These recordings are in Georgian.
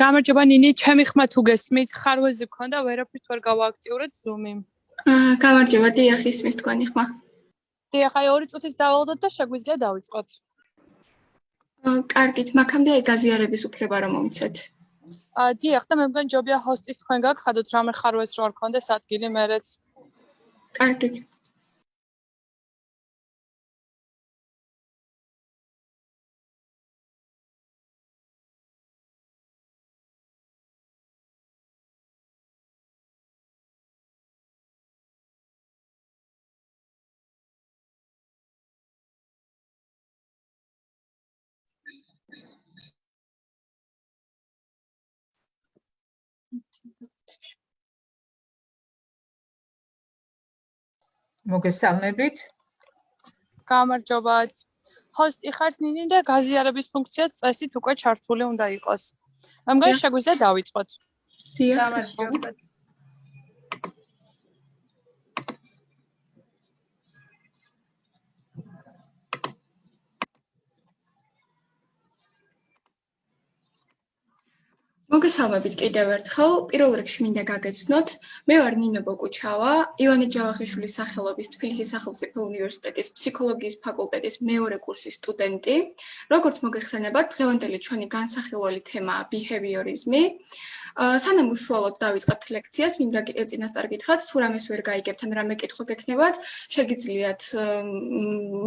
გამარჯობა ნინი, ჩემი ხმა თუ გესმით, ხარვეზე გქონდა, ვერაფრით ვერ გავააქტიურეთ Zoom-ი. აა, გამარჯობა, დიახ, ისმის თქვენი ხმა. დიახ, აი 2 წუთის დავალოდოთ და შეგვიძლია დავიწყოთ. აა, კარგით, მაგამდე აი გაზიარების უფლება რომ მომიცეთ. აა, დიახ, და მე მგონი ჯობია ჰოსტის თქვენ გაგხადოთ რამე ხარვეს რო არ ქონდეს ადგილი მერეც. კარგით. მოგესალმებით. გამარჯობათ. ჰოსტი ხართ ნინი და გაზიარების ფუნქცია წესით უკვე ჩართული უნდა იყოს. მგონი შეგვიძლია დავიწყოთ. დიახ. გამარჯობათ. მოგესალმებით კიდევ ერთხელ. პირველ რიგში მინდა გაგეცნოთ, მე ვარ ნინო ბოკუჩავა, ივანე ჯავახიშვილის სახელობის თბილისის სახელმწიფო უნივერსიტეტის ფსიქოლოგიის ფაკულტეტის მეორე კურსის სტუდენტი. როგორც მოგეხსენებათ, დღევანდელი ჩვენი განსახილველი თემაა ბიჰევიორიზმი. სანამ უშუალოდ დავიწყებთ ლექციას, მინდა წინასწარ გითხრათ, თუ რამეს ვერ გაიგებთ ან რამე კითხვა გექნებათ, შეგიძლიათ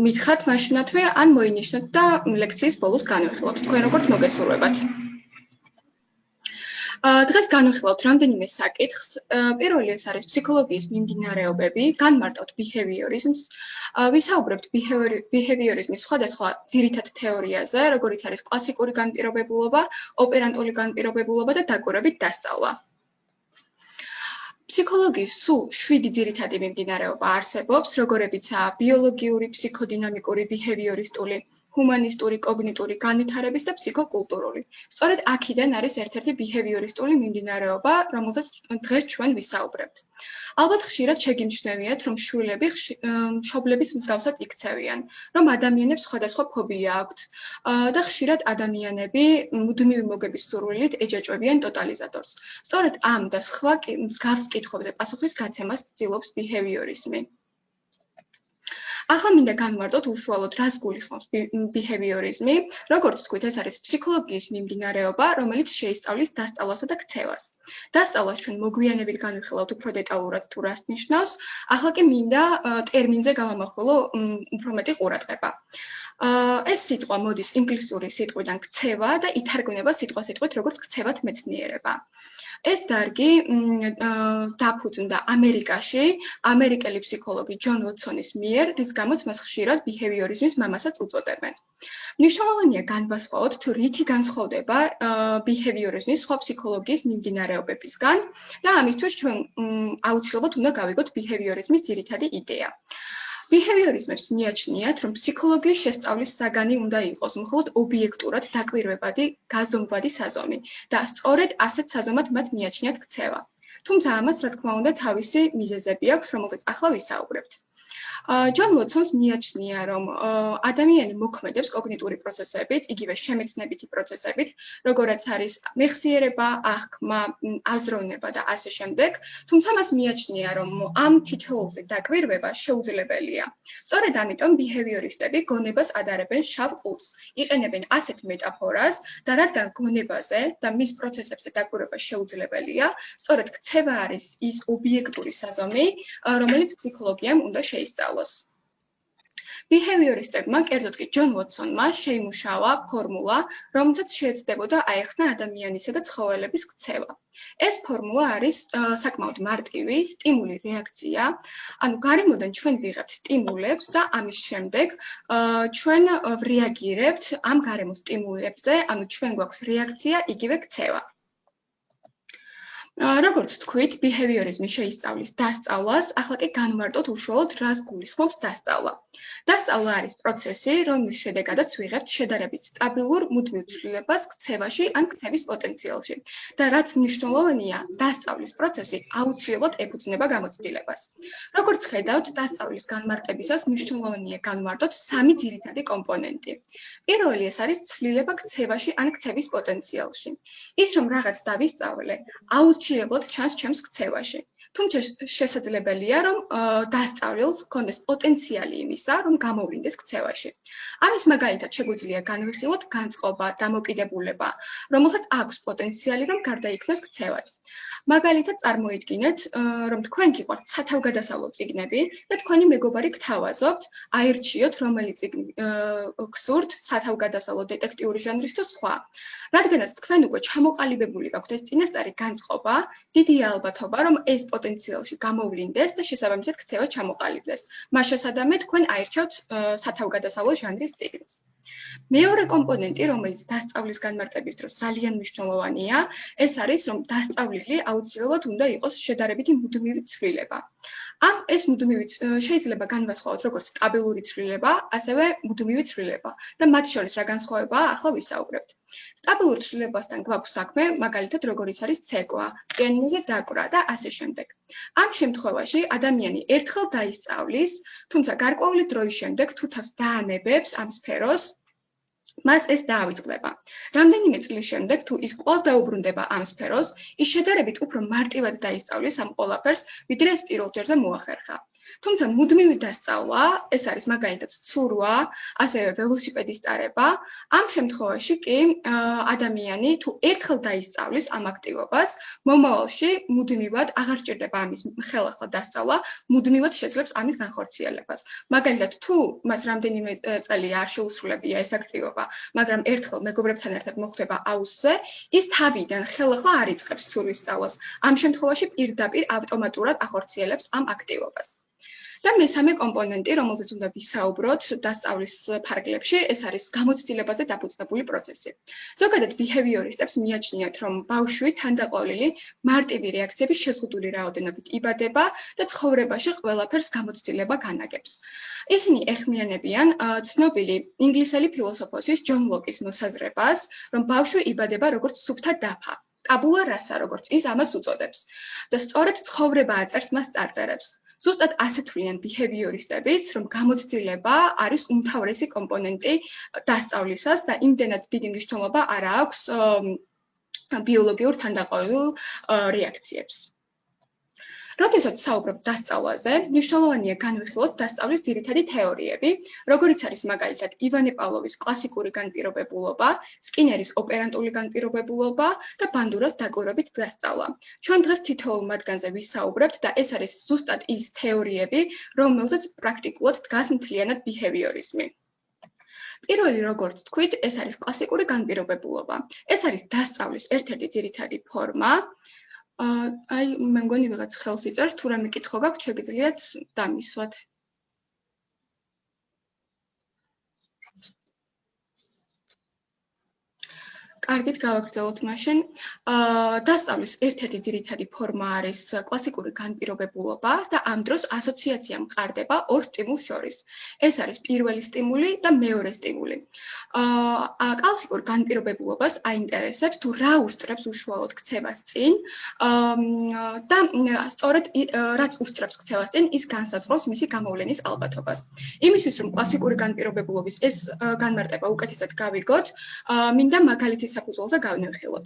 მითხრათ მაშინათვე ან მოინიშნოთ და ლექციის ბოლოს განვიხილოთ. თქვენ როგორც მოგესურვებათ. დღეს განვიხილავთ რამდენიმე საკითხს. პირველი ეს არის ფსიქოლოგიის მიმდინარეობები, განმარტავთ behaviorism-ს, ვისაუბრებთ behaviorism-ის სხვადასხვა ძირითად თეორიაზე, როგორიც არის კლასიკური განპირობებულობა, ოპერანტული განპირობებულობა და დაკვირვებით დასწავლა. ფსიქოლოგიის სულ 7 ძირითადი მიმდინარეობა არსებობს, როგორებიცაა ბიოლოგიური, ფსიქოდინამიკური, ბიჰევიორისტული, ჰუმანისტური, კოგნიტური, განვითარების და ფსიქოკულტურული. სწორედ აქედან არის ერთ-ერთი ბიჰევიორისტული მიმდინარეობა, რომელზეც დღეს ჩვენ ვისაუბრებთ. ალბათ ხშირად შეგიმჩნევიათ, რომ შვილები მშობლების მსგავსად იქცევიან, რომ ადამიანებს სხვადასხვა ფობია აქვთ და ხშირად ადამიანები მუდმივი მოგების სურვილით ეჯაჭვებიან ტოტალიზატორს. სწორედ ამ და სხვა მსგავს კითხვებზე პასუხის გაცემას ცდილობს ბიჰევიორიზმი. ახლა მინდა განმარტოთ უშუალოდ რას გულისხმობს behaviorism-ი. როგორც თქვით, ეს არის ფსიქოლოგიის მიმდინარეობა, რომელიც შეისწავლის დასწავლასა და ქცევას. დასწავლას ჩვენ მოგვიანებით განვიხილავთ უფრო დეტალურად თუ რას ნიშნავს. ახლა კი მინდა ტერმინზე გავამახვილო უფრო მეტი ყურადღება. აა ეს სიტყვა მოდის ინგლისური სიტყვიდან ქცევა და ითარგმნება სიტყვა-სიტყვით როგორც ქცევათ მეცნიერება. ეს დარგი დაფუძნდა ამერიკაში ამერიკელი ფსიქოლოგი ჯონ ვოტსონის მიერ, რის გამოც მას ხშირად ბიჰევიორიზმის მამასაც უწოდებენ. მნიშვნელოვანია განვასხვაოთ, თუ რითი განსხვავდება ბიჰევიორიზმის სხვა ფსიქოლოგიის მიმდინარეობებისგან და ამისთვის ჩვენ აუცილებლად უნდა გავიგოთ ბიჰევიორიზმის ძირითადი იდეა. ბიჰევიორიზმებს მიაჩნიათ, რომ ფსიქოლოგიის შესწავლის საგანი უნდა იყოს მხოლოდ ობიექტურად დაკვირვებადი, გაზომვადი საზომი და სწორედ ასეთ საზომად მათ მიაჩნიათ ქცევა. თუმცა ამას, რა თქმა უნდა, თავისი მიზეზები აქვს, რომელზეც ახლა ვისაუბრებთ. ჯონ ვოტსონს მიაჩნია, რომ ადამიანი მოქმედებს კოგნიტური პროცესებით, იგივე შემეცნებითი პროცესებით, როგორიც არის მეხსიერება, აღქმა, აზროვნება და ასე შემდეგ, თუმცა მას მიაჩნია, რომ ამ თითოეულზე დაკვირვება შეუძლებელია. სწორედ ამიტომ ბიჰევიორისტები გონებას ადარებენ შავ ყუთს, იყენებენ ასეთ მეტაფორას და რადგან გონებაზე და მის პროცესებზე დაკვირვება შეუძლებელია, სწორედ ქცევა არის ის ობიექტური საზომი, რომელიც ფსიქოლოგიამ უნდა შეისწავლოს. ბიჰევიორისტებმა, კერძოდ კი ჯონ ვოტსონმა შეიმუშავა ფორმულა, რომელთაც შეეცდებოდა აეხსნა ადამიანისა და ცხოველების ქცევა. ეს ფორმულა არის საკმაოდ მარტივი სტიმული რეაქცია, ანუ გარემოდან ჩვენ ვიღებთ სტიმულებს და ამის შემდეგ ჩვენ რეაგირებთ ამ გარემო სტიმულებზე, ანუ ჩვენ გვაქვს რეაქცია, იგივე ქცევა. როგორც თქვით, behaviorism შეისწავლის დასწავლას, ახლა კი განვარტოთ უშუალოდ რას გულისხმობს დასწავლა. დასწავლა არის პროცესი, რომლის შედეგადაც ვიღებთ შედარებით სტაბილურ მუდმივ ცვლილებას ქცევაში ან ქცევის პოტენციალში. და რაც მნიშვნელოვანია, დასწავლის პროცესი აუცილებლად ეფუძნება გამოცდილებას. როგორც ხედავთ, დასწავლის განმარტებისას მნიშვნელოვანია განვარტოთ სამი ძირითადი კომპონენტი. პირველი ეს არის ცვლილება ქცევაში ან ქცევის პოტენციალში. ის რომ რაღაც დავისწავლე, აუცილებლად აუცილებლად ჩანს ჩემს ქცევაში. თუმცა შესაძლებელია, რომ დასწავლილს კონდეს პოტენციალი იმისა, რომ გამოვლინდეს ქცევაში. ამის მაგალითად შეგვიძლია განვიხილოთ განწყობა, დამოკიდებულება, რომელსაც აქვს პოტენციალი, რომ გარდაიქმნას ქცევად. მაგალითად წარმოიდგინეთ, რომ თქვენ გიყვართ სათავგადასავლო ციგნები და თქვენი მეგობარი გთავაზობთ, აირჩიოთ რომელი ციგნი გსურთ, სათავგადასავლო დეტექტიური ჟანრის თუ სხვა. რადგანაც თქვენ უკვე ჩამოყალიბებული გაქვთ ეს წინასწარი განწყობა, დიდია ალბათობა, რომ ეს პოტენციალში გამოვლინდეს და შესაბამისად ქცევა ჩამოყალიბდეს. მას შესაბამისად თქვენ აირჩევთ სათავგადასავლო ჟანრის ციგნს. მეორე კომპონენტი, რომელიც დასწავლის განმარტების დროს ძალიან მნიშვნელოვანია, ეს არის, რომ დასწავლილი აუცილებლად უნდა იყოს შედარებითი მუდმივი ცვლილება. ამ ეს მუდმივი შეიძლება განვასხვაოთ როგორც სტაბილური ცვლილება, ასევე მუდმივი ცვლილება და მათ შორის რა განსხვავებაა, ახლა ვისაუბრებთ. სტაბილურ ცვლილებასთან გვაქვს საქმე, მაგალითად, როგორიც არის ცეკვა, პიანინოზე დაკვრა და ასე შემდეგ. ამ შემთხვევაში ადამიანი ერთხელ დაისწავლის, თუმცა გარკვეული დროის შემდეგ თუ თავს დაანებებს ამ სფეროს, მას ეს დაავიწყდება. რამდენიმე წლის შემდეგ თუ ის კვლავ დაუბრუნდება ამ სფეროს, ის შედარებით უფრო მარტივად დაისწავლის ამ ყველაფერს, ვიდრე ეს პირველ ჯერზე მოახერხა. თუმცა მუდმივი დასწავლა, ეს არის მაგალითად ცურვა, ასევე ველოსიპედის ტარება, ამ შემთხვევაში კი ადამიანი თუ ერთხელ დაისწავლის ამ აქტივობას, მომავალში მუდმივად აღარ ჭირდება ამის ხელახლა დასწავლა, მუდმივად შეძლებს ამის განხორციელებას. მაგალითად, თუ მას რამდენიმე წელი არ შეუსრულებია ეს აქტივობა, მაგრამ ერთხელ მეგობრებთან ერთად მოხვდება აუზზე, ის თავიდან ხელახლა არ იწყებს ცურვის სწავლას. ამ შემთხვევაში პირდაპირ ავტომატურად ახორციელებს ამ აქტივობას. და მესამე კომპონენტი, რომელზეც უნდა ვისაუბროთ დასწავლის ფარგლებში, ეს არის გამოცდილებაზე დაფუძნებული პროცესი. ზოგადად ბიჰევიორისტებს მიაჩნიათ, რომ ბავშვი თანდაყოლილი მარტივი რეაქციების შეზღუდული რაოდენობით იბადება და ცხოვრებაში ყველაფერს გამოცდილება განაგებს. ისინი ეხმიანებიან ცნობილი ინგლისელი ფილოსოფოსის ჯონ ლოკის მოსაზრებას, რომ ბავშვი იბადება როგორც სუფთა დაფა. ტაბულა რასა, როგორც ის ამას უწოდებს. და სწორედ ცხოვრება აწერს მას წარწერებს. ზუსტად ასე თვლიან behaviorisტებიც, რომ გამოცდილება არის უმთავრესი კომპონენტი დასწავლისას და იმდენად დიდი მნიშვნელობა არ აქვს ბიოლოგიურ თანდაყოლილ რეაქციებს. როდესაც საუბრობ დასწავლაზე, მნიშვნელოვანია განვიხილოთ დასწავლის ძირითადი თეორიები, როგორიც არის მაგალითად ივანე პავლოვის კლასიკური განპირობებულობა, სკინერის ოპერანტული განპირობებულობა და ბანდურას დაკვირვებით დასწავლა. ჩვენ დღეს თითოეულ მათგანზე ვისაუბრებთ და ეს არის ზუსტად ის თეორიები, რომელზეც პრაქტიკულად დგას მთლიანად ბიჰევიორიზმი. პირველი როგორც თქვით, ეს არის კლასიკური განპირობებულობა. ეს არის დასწავლის ერთ-ერთი ძირითადი ფორმა. აი მე მგონი ვიღაც ხელს იწერს თუ რამე კითხვა გაქვთ შეგიძლიათ დამისვათ კარგით გავაგრძელოთ მაშინ. აა დასწავლის ერთ-ერთი ძირითადი ფორმა არის კლასიკური განპირობებულობა და ამ დროს ასოციაცია მყარდება ორ სტიმულს შორის. ეს არის პირველი სტიმული და მეორე სტიმული. აა კლასიკურ განპირობებულობას აინტერესებს თუ რა უსწრებს უშუალოდ ქცევას წინ. აა და სწორედ რაც უსწრებს ქცევას წინ, ის განსაზღვრავს მისი გამოვლენის ალბათობას. იმისთვის რომ კლასიკური განპირობებულობის ეს განმარტება უკეთესად გავიგოთ, აა მინდა მაგალითის საფუძველზე გავნეხილოთ.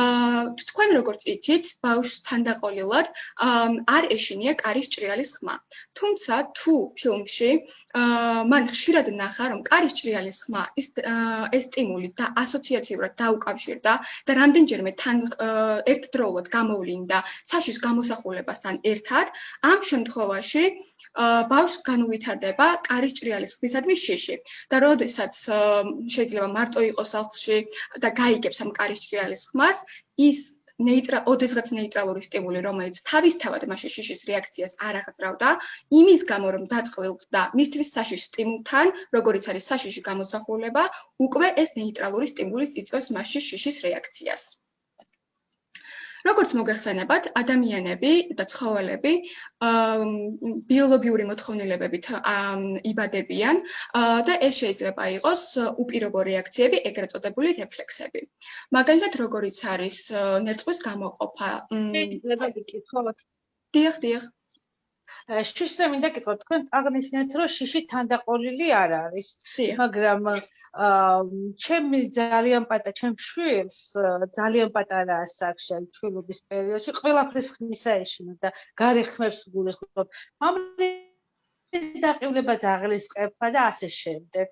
აა თქვენ როგორც იცით, ბავშვს თანდაყოლილად არ ეშინია კარის ჭრიალის ხმა. თუმცა თუ ფილმში აა მან ხშირად ნახა, რომ კარის ჭრიალის ხმა ის ეს სტიმული და ასოციაციურად დაუკავშირდა და რამდენჯერმე თან ერთდროულად გამოვლინდა საშიშ გამოსახულებასთან ერთად, ამ შემთხვევაში ბავშვს განუვითარდება კარის ჭრიალის ხმისადმი შეში და როდესაც შეიძლება მარტო იყოს სახლში და გაიგებს ამ კარის ჭრიალის ხმას ის ნეიტრა ოდესღაც ნეიტრალური სტიმული რომელიც თავისთავად მასში შიშის რეაქციას არ აღწრავდა იმის გამო რომ დაწყვილდა მისთვის საშიშ სტიმულთან როგორიც არის საშიში გამოსახულება უკვე ეს ნეიტრალური სტიმული იწვევს მასში შიშის რეაქციას როგორც მოგეხსენებათ, ადამიანები და ცხოველები ბიოლოგიური მოთხოვნილებებით იბადებიან და ეს შეიძლება იყოს უპირობო რეაქციები, ეგრეთ წოდებული რეფლექსები. მაგალითად, როგორიც არის ნერწყვის გამოყოფა. შეიძლება გიკითხოთ. დიახ, დიახ. შიშზე მინდა გითხოთ, თქვენ აღნიშნეთ, რომ შიში თანდაყოლილი არ არის, მაგრამ ჩემი ძალიან პატარა ჩემ შვილს ძალიან პატარა ასაკში ჩვილობის პერიოდში ყველაფრის ხმისა ეშინა და გარეხმებს გულისხმობ ამის დაყილება ძაღლისყება და ასე შემდეგ.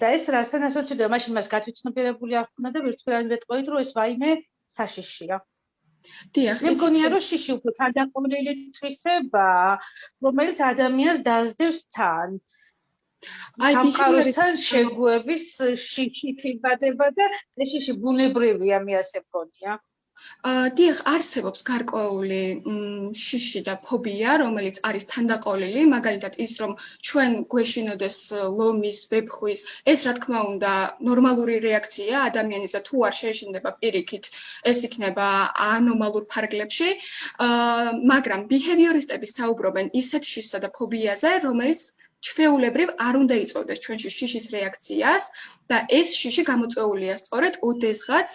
და ეს რასთან ასოცირდება მაშინ მას გათვითცნობიერებული არ ხნა და ვერცფერად ვეტყვით რომ ეს ვაიმე საშიშია დიახ მე მგონია რომ შიში უფრო თანდაყოლილი თვისება რომელიც ადამიანს დაძდევს თან. აი სამყაროსთან შეგუების შიში თიბადება და ეს შიში ბუნებრივია მე ასე მგონია დიახ არსებობს გარკვეული შიში და ფობია რომელიც არის თანდაყოლილი მაგალითად ის რომ ჩვენ გვეშინოდეს ლომის ვებხვის ეს რა თქმა უნდა ნორმალური რეაქცია ადამიანის და თუ არ შეეშინდება პირიქით ეს იქნება ანომალურ ფარგლებში. აა მაგრამ ბიჰევიორისტები საუბრობენ ისეთ შიშსა და ფობიაზე რომელიც ჩვეულებრივ არ უნდა იწოვდეს ჩვენში შიშის რეაქციას და ეს შიში გამოწვეულია სწორედ ოდესღაც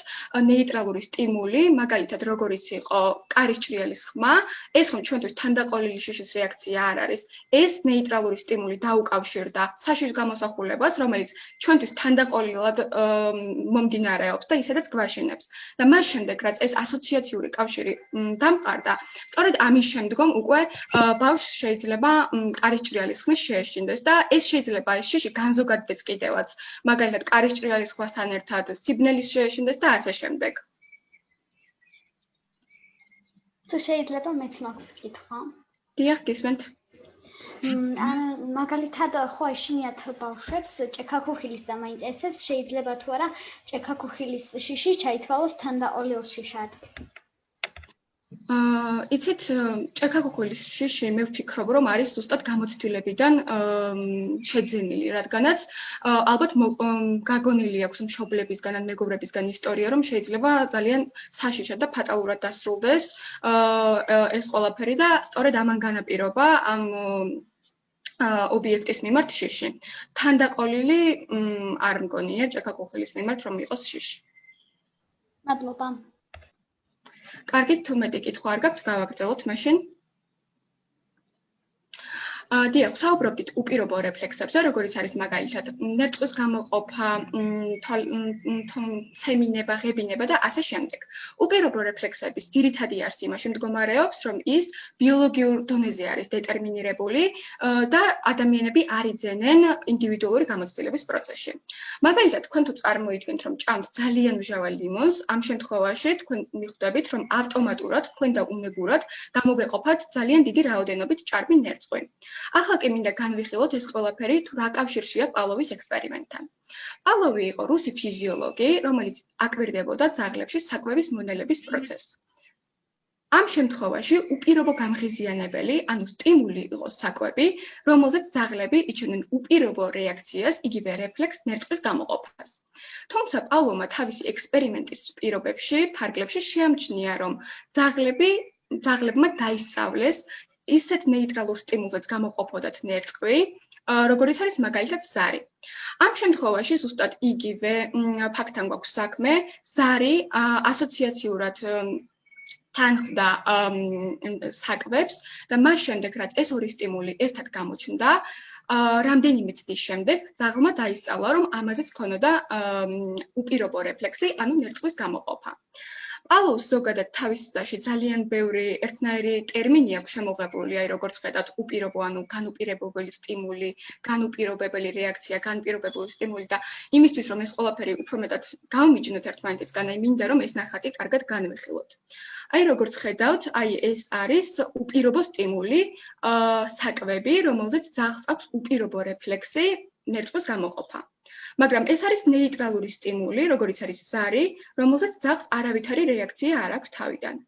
ნეიტრალური სტიმული, მაგალითად როგორიც იყო კარის ჭრიალის ხმა, ეს ხომ ჩვენთვის თანდაყოლილი შიშის რეაქცია არ არის. ეს ნეიტრალური სტიმული დაუკავშირდა საშიშ გამოსახულებას, რომელიც ჩვენთვის თანდაყოლილად მომდინარეობს და ისედაც გვაშინებს. და მას შემდეგ რაც ეს ასოციაციური კავშირი დამყარდა, სწორედ ამის შემდგომ უკვე ბავშვს შეიძლება კარის ჭრიალის ხმის შეეშ შეშინდეს და ეს შეიძლება ეს შიში განზოგადდეს კიდევაც. მაგალითად კარის ჭრიალის ხვასთან ერთად სიბნელის შეშინდეს და ასე შემდეგ. თუ შეიძლება მეც მაქვს კითხვა? დიახ გისმენთ ან მაგალითად ხო ეშინიათ ბავშვებს ჭექაქუხილის და მაინტერესებს შეიძლება თუ არა ჭექაქუხილის შიში ჩაითვალოს თანდაყოლილ შიშად აა იცით ჭექაქუხილის შიში მე ვფიქრობ რომ არის ზუსტად გამოცდილებიდან შეძენილი რადგანაც ალბათ გაგონილი აქვს მშობლებისგან ან მეგობრებისგან ისტორია რომ შეიძლება ძალიან საშიშად და ფატალურად დასრულდეს ეს ყველაფერი და სწორედ ამან განაპირობა ამ ობიექტის მიმართ შიში. თანდაყოლილი არ მგონია ჭექაქუხილის მიმართ რომ იყოს შიში. მადლობა. კარგით, თუ მეტი კითხვა არ გაქვთ, გავაგრძელოთ მაშინ. დიახ, საუბრობდით უპირობო რეფლექსებზე, როგორიც არის მაგალითად ნერწყვის გამოყოფა, ცემინება, ღებინება და ასე შემდეგ. უპირობო რეფლექსების ძირითადი არსი იმაში მდგომარეობს, რომ ის ბიოლოგიურ დონეზე არის დეტერმინირებული და ადამიანები არიძენენ ინდივიდუალური გამოცდილების პროცესში. მაგალითად, თქვენ თუ წარმოიდგინთ, რომ ჭამთ ძალიან მჟავალ ლიმონს, ამ შემთხვევაში თქვენ მიხვდებით, რომ ავტომატურად თქვენ და უნებურად გამოგეყოფათ ძალიან დიდი რაოდენობით ჭარბი ნერწყვი. ახლა კი მინდა განვიხილოთ ეს ყველაფერი თუ რა კავშირშია პავლოვის ექსპერიმენტთან. პავლოვი იყო რუსი ფიზიოლოგი, რომელიც აკვირდებოდა ძაღლებში საკვების მონელების პროცესს. ამ შემთხვევაში უპირობო გამღიზიანებელი, ანუ სტიმული იყო საკვები, რომელზეც ძაღლები იჩენდნენ უპირობო რეაქციას, იგივე რეფლექს ნერწყვის გამოყოფას. თუმცა პავლოვმა თავისი ექსპერიმენტის პირობებში, ფარგლებში შეამჩნია, რომ ძაღლები ძაღლებმა დაისწავლეს ისეთ ნეიტრალურ სტიმულზეც გამოყოფოდათ ნერწყვი, როგორიც არის მაგალითად ზარი. ამ შემთხვევაში ზუსტად იგივე ფაქტთან გვაქვს საქმე, ზარი ასოციაციურად თანხდა საკვებს და მას შემდეგ რაც ეს ორი სტიმული ერთად გამოჩნდა, რამდენიმე წლის შემდეგ ზაღლმა დაისწავლა, რომ ამაზეც ქონოდა უპირობო რეფლექსი, ანუ ნერწყვის გამოყოფა. პავლოს ზოგადად თავის წაში ძალიან ბევრი ერთნაირი ტერმინი აქვს შემოღებული, აი როგორც ხედავთ, უპირობო ანუ განუპირობებელი სტიმული, განუპირობებელი რეაქცია, განპირობებული სტიმული და იმისთვის რომ ეს ყველაფერი უფრო მეტად გამიჯნოთ ერთმანეთისგან, აი მინდა რომ ეს ნახატი კარგად განვიხილოთ. აი როგორც ხედავთ, აი ეს არის უპირობო სტიმული, აა საკვები, რომელზეც ძაღლს აქვს უპირობო რეფლექსი ნერწყვის გამოყოფა. მაგრამ ეს არის ნეიტრალური სტიმული, როგორიც არის ზარი, რომელზეც ძაღლს არავითარი რეაქცია არ აქვს თავიდან.